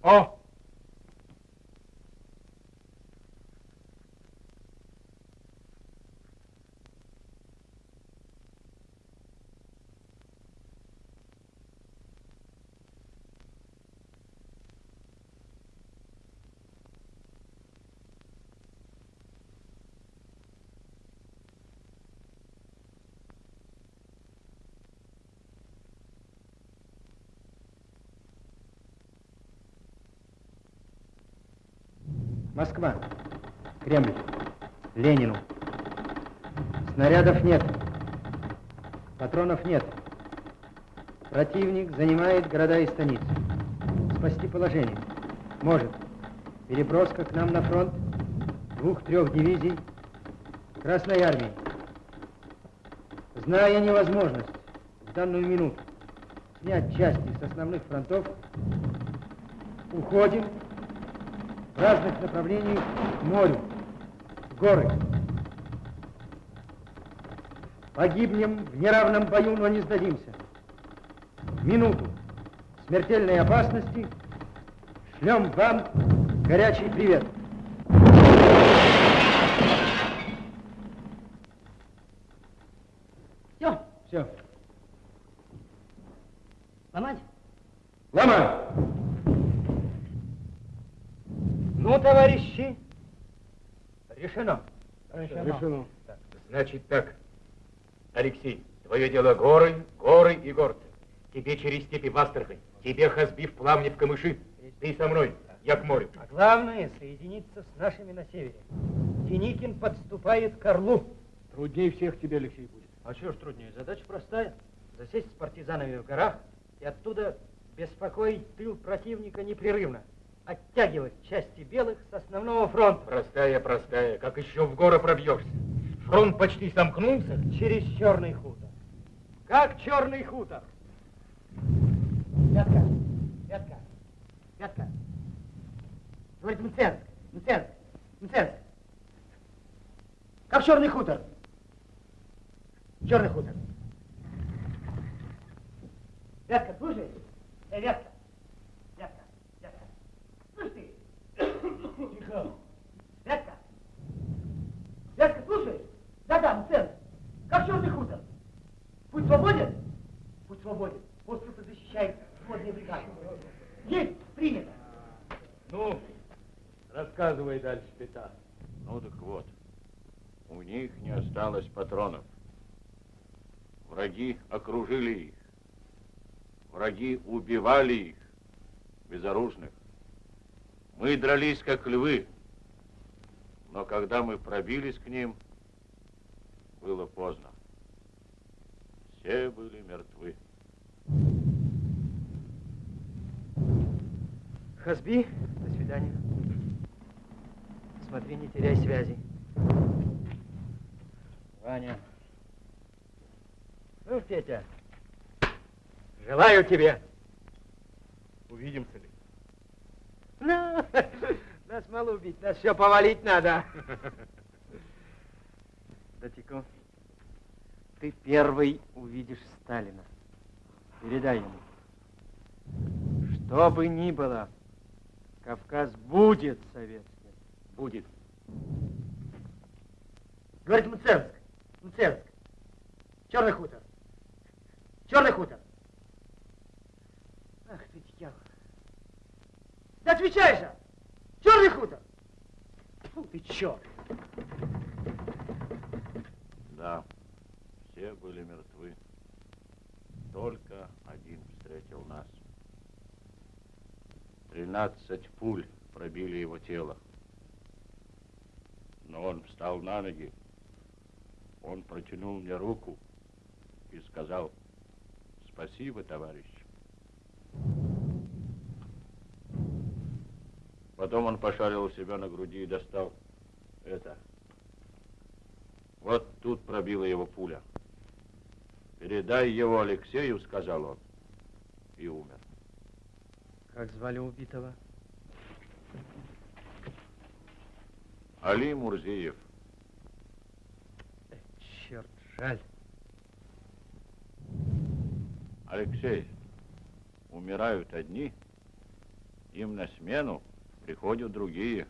О! Москва. Кремль. Ленину. Снарядов нет. Патронов нет. Противник занимает города и станицы. Спасти положение. Может. Переброска к нам на фронт двух-трех дивизий Красной Армии. Зная невозможность в данную минуту снять части с основных фронтов, уходим разных направлениях к морю, в горы. Погибнем в неравном бою, но не сдадимся. Минуту смертельной опасности шлем вам горячий привет. Все, Все. ломать? Ломай! Ну, товарищи, решено. Решено. Значит так, Алексей, твое дело горы, горы и горцы. Тебе через степи в Астрахань, тебе Хазби в Пламне в Камыши. Ты со мной, я к морю. А главное, соединиться с нашими на севере. Деникин подступает к Орлу. Труднее всех тебе, Алексей, будет. А что ж труднее? Задача простая. Засесть с партизанами в горах и оттуда беспокоить тыл противника непрерывно. Оттягивать части белых с основного фронта. Простая, простая. Как еще в горы пробьешься? Фронт почти сомкнулся. Через черный хутор. Как черный хутор? Пятка, пятка, пятка. Говорит, Мценск, Мценск, Мценск. Как черный хутор? Черный хутор. Вятка, слушай? Вятка. Вятка, Вятка. Слышь ты? Тихо. Вятка. Вятка, слушай? Да-да, Мценск. Как черный хутор? Путь свободен? Путь свободен. Остров защищает водные бригады. Есть, принято. Ну, рассказывай дальше, Пета. Ну так вот, у них не осталось патронов. Враги окружили их. Враги убивали их, безоружных. Мы дрались, как львы. Но когда мы пробились к ним, было поздно. Все были мертвы. Хазби, до свидания. Смотри, не теряй связи. Ваня. Ну, Петя, желаю тебе. Увидимся ли? Ну, [LAUGHS] нас мало убить, нас все повалить надо. Датико, ты первый увидишь Сталина. Передай ему. Что бы ни было, Кавказ будет советским. Будет. Говорит Мценск. Мценск. Черный хутор. Черный хутор. Ах ты, дьявол. Да отвечай же! Черный хутор! Фу ты, черт! Да, все были мертвы. Только один встретил нас. Тринадцать пуль пробили его тело. Но он встал на ноги. Он протянул мне руку и сказал, спасибо, товарищ. Потом он пошарил у себя на груди и достал это. Вот тут пробила его пуля. Передай его Алексею, сказал он, и умер. Как звали убитого? Али Мурзиев. Черт, жаль. Алексей, умирают одни, им на смену приходят другие.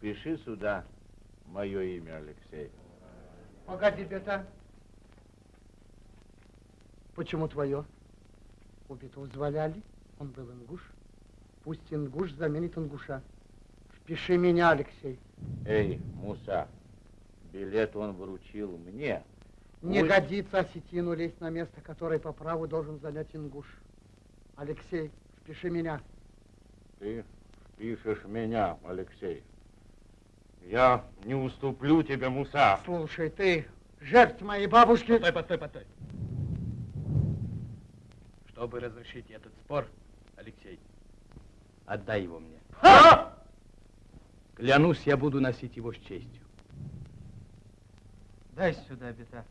Пиши сюда мое имя, Алексей. Погоди, бета. Почему твое? Убитого звали Али, он был ингуш. Пусть ингуш заменит ингуша. Впиши меня, Алексей. Эй, Муса, билет он вручил мне. Не Пусть- годится осетину лезть на место, которое по праву должен занять ингуш. Алексей, впиши меня. Ты впишешь меня, Алексей. Я не уступлю тебе, Муса. Слушай, ты жертв моей бабушки... Постой, постой, постой. Чтобы разрешить этот спор, Алексей, отдай его мне. Клянусь, я буду носить его с честью. Дай сюда, бета.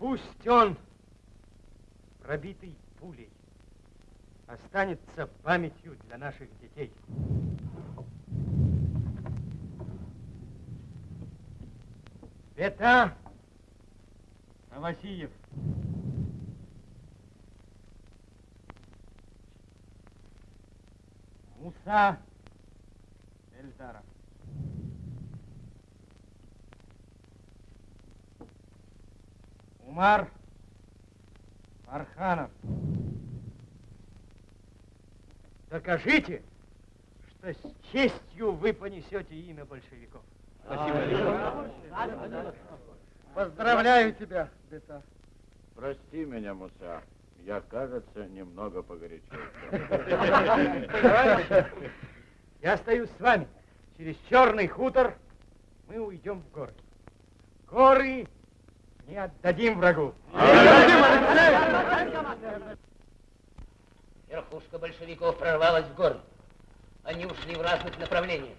Пусть он, пробитый пулей, останется памятью для наших детей. Бета Авасиев. Муса Эльдаров. Умар Арханов. Докажите, что с честью вы понесете имя большевиков. Спасибо. Поздравляю тебя, Бета. Прости меня, Муса. Я, кажется, немного погорячился. [LAUGHS] Я остаюсь с вами. Через черный хутор мы уйдем в горы. Горы не отдадим врагу. Верхушка большевиков прорвалась в горы. Они ушли в разных направлениях.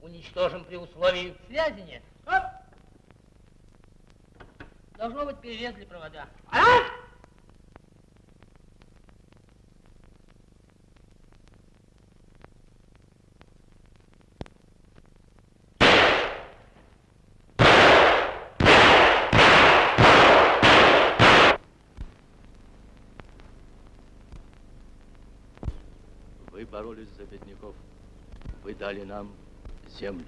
Уничтожим при условии... Связи нет. Оп! Должно быть, перерезали провода. А? Вы боролись за бедняков. Вы дали нам землю.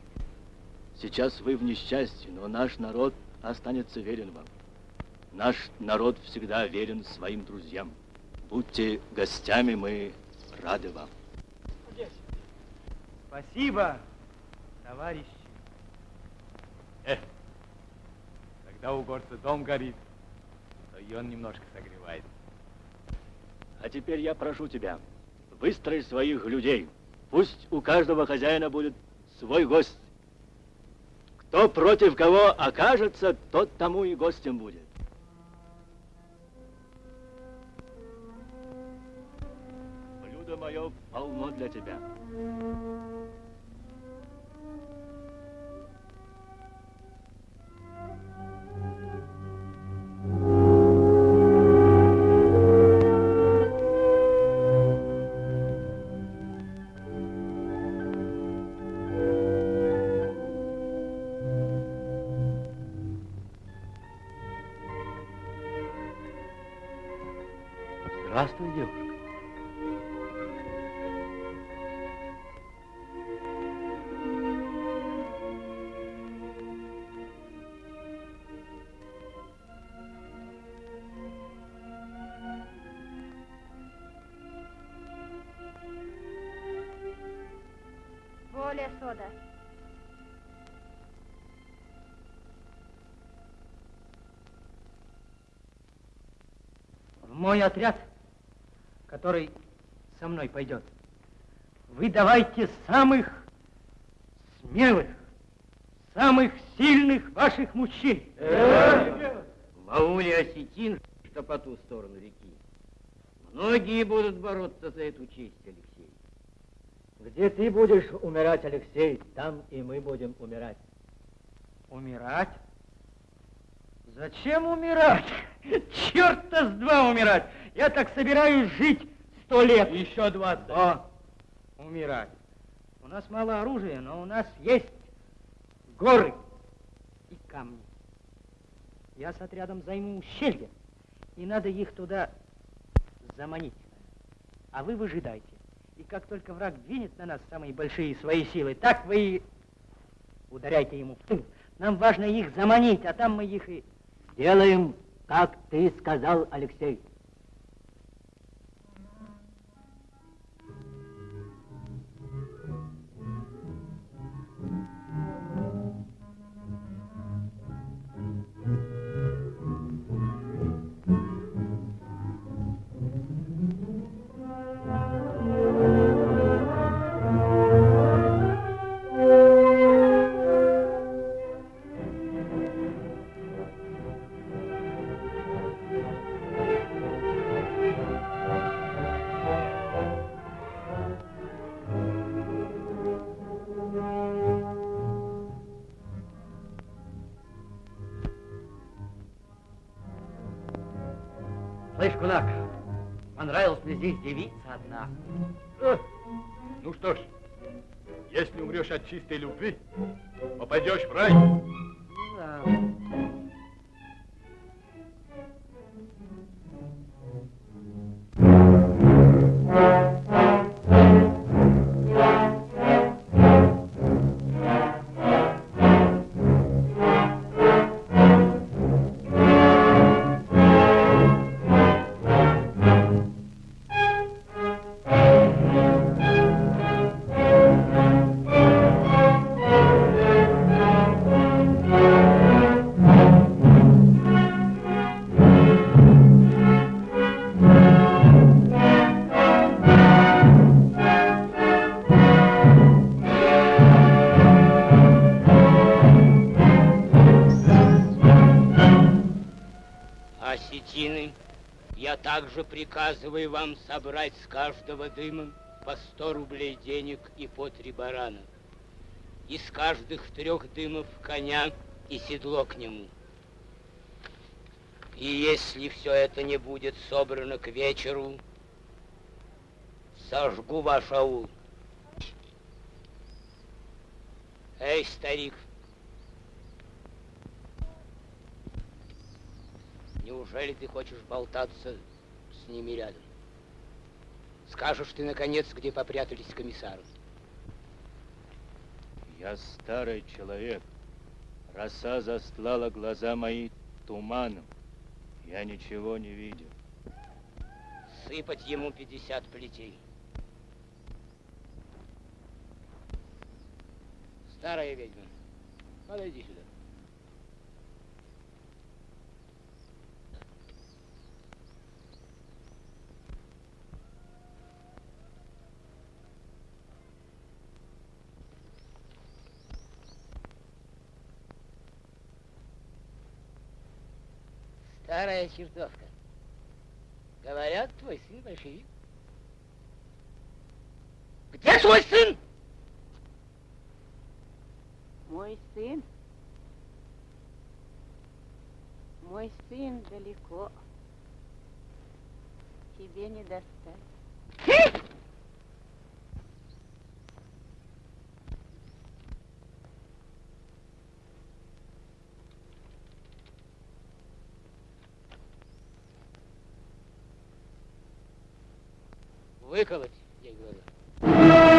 Сейчас вы в несчастье, но наш народ останется верен вам. Наш народ всегда верен своим друзьям. Будьте гостями, мы рады вам. Спасибо, товарищи. Эх, когда у горца дом горит, то и он немножко согревает. А теперь я прошу тебя, выстрой своих людей. Пусть у каждого хозяина будет свой гость. Кто против кого окажется, тот тому и гостем будет. Блюдо мое полно для тебя. Мой отряд, который со мной пойдет, вы давайте самых смелых, самых сильных ваших мужчин. В ауле осетин, что по ту сторону реки. Многие будут бороться за эту честь, Алексей. Где ты будешь умирать, Алексей, там и мы будем умирать. Умирать? Зачем умирать? Черт-то с два умирать! Я так собираюсь жить сто лет. Еще двадцать. О, умирать. У нас мало оружия, но у нас есть горы и камни. Я с отрядом займу ущелье, и надо их туда заманить. А вы выжидайте. И как только враг двинет на нас самые большие свои силы, так вы и ударяйте ему в тыл. Нам важно их заманить, а там мы их и... Делаем, как ты сказал, Алексей. Слышь, кулак, понравилась мне здесь девица одна. Э, Ну что ж, если умрешь от чистой любви, попадешь в рай. Также приказываю вам собрать с каждого дыма по 100 рублей денег и по три барана. Из каждых трех дымов коня и седло к нему. И если все это не будет собрано к вечеру, сожгу ваш аул. Эй, старик, неужели ты хочешь болтаться с ними рядом? Скажешь ты, наконец, где попрятались комиссары? Я старый человек. Роса застлала глаза мои туманом. Я ничего не видел. Сыпать ему 50 плетей. Старая ведьма, подойди сюда. Старая чертовка. Говорят, твой сын большевик. Где твой сын? Мой сын? Мой сын далеко. Тебе не достать. Выколоть, ей глаза.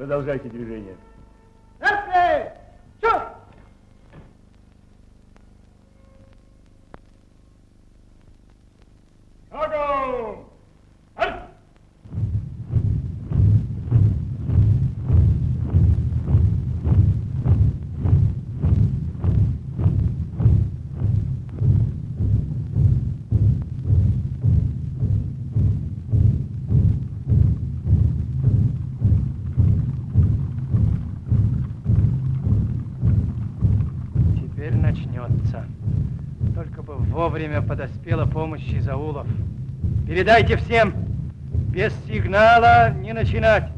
Продолжайте движение. Вовремя подоспела помощь из аулов. Передайте всем, без сигнала не начинать.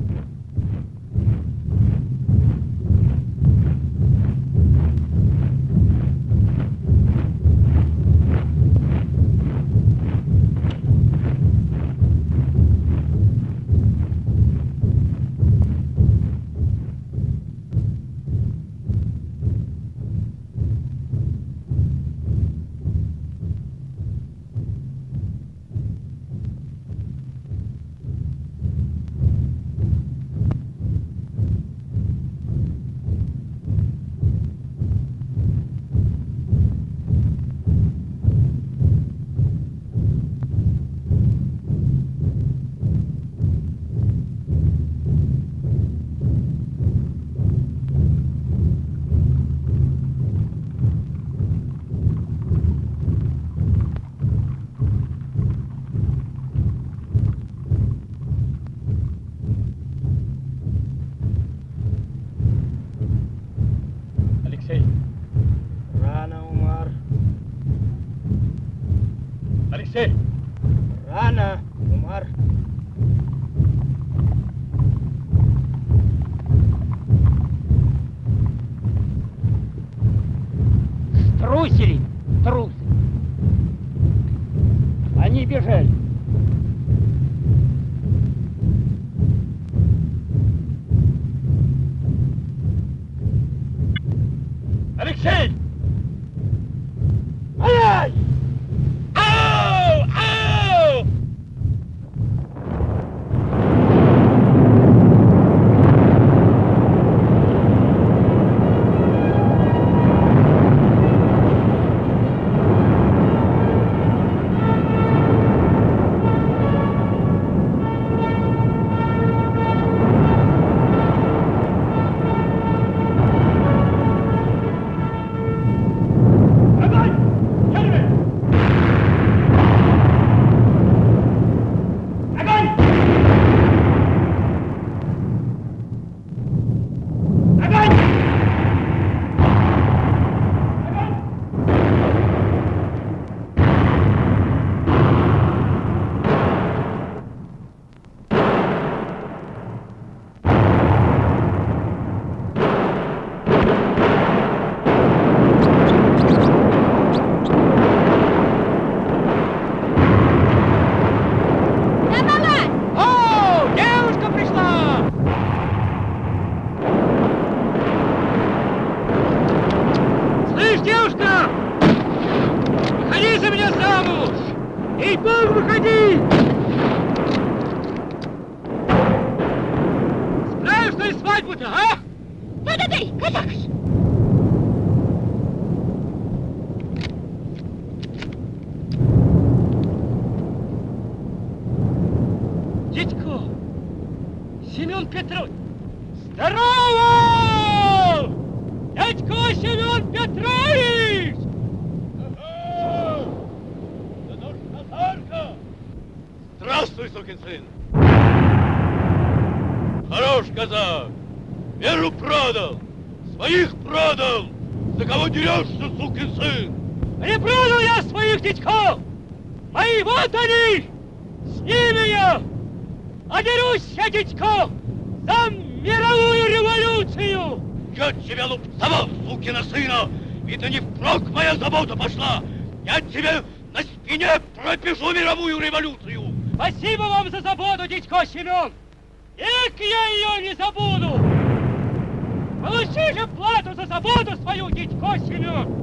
Seigneur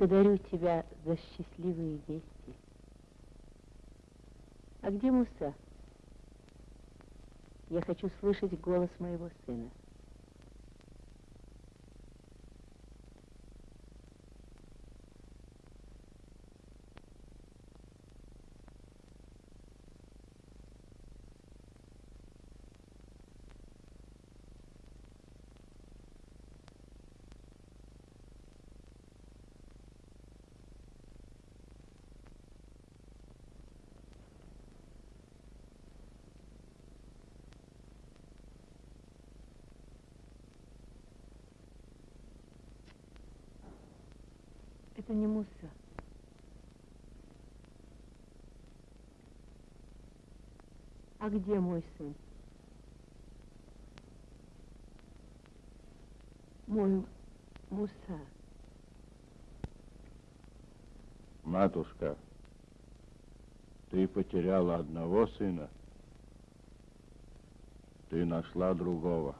Благодарю тебя за счастливые вести. А где Муса? Я хочу слышать голос моего сына. Не Муса. А где мой сын? Мой Муса. Матушка, ты потеряла одного сына, ты нашла другого.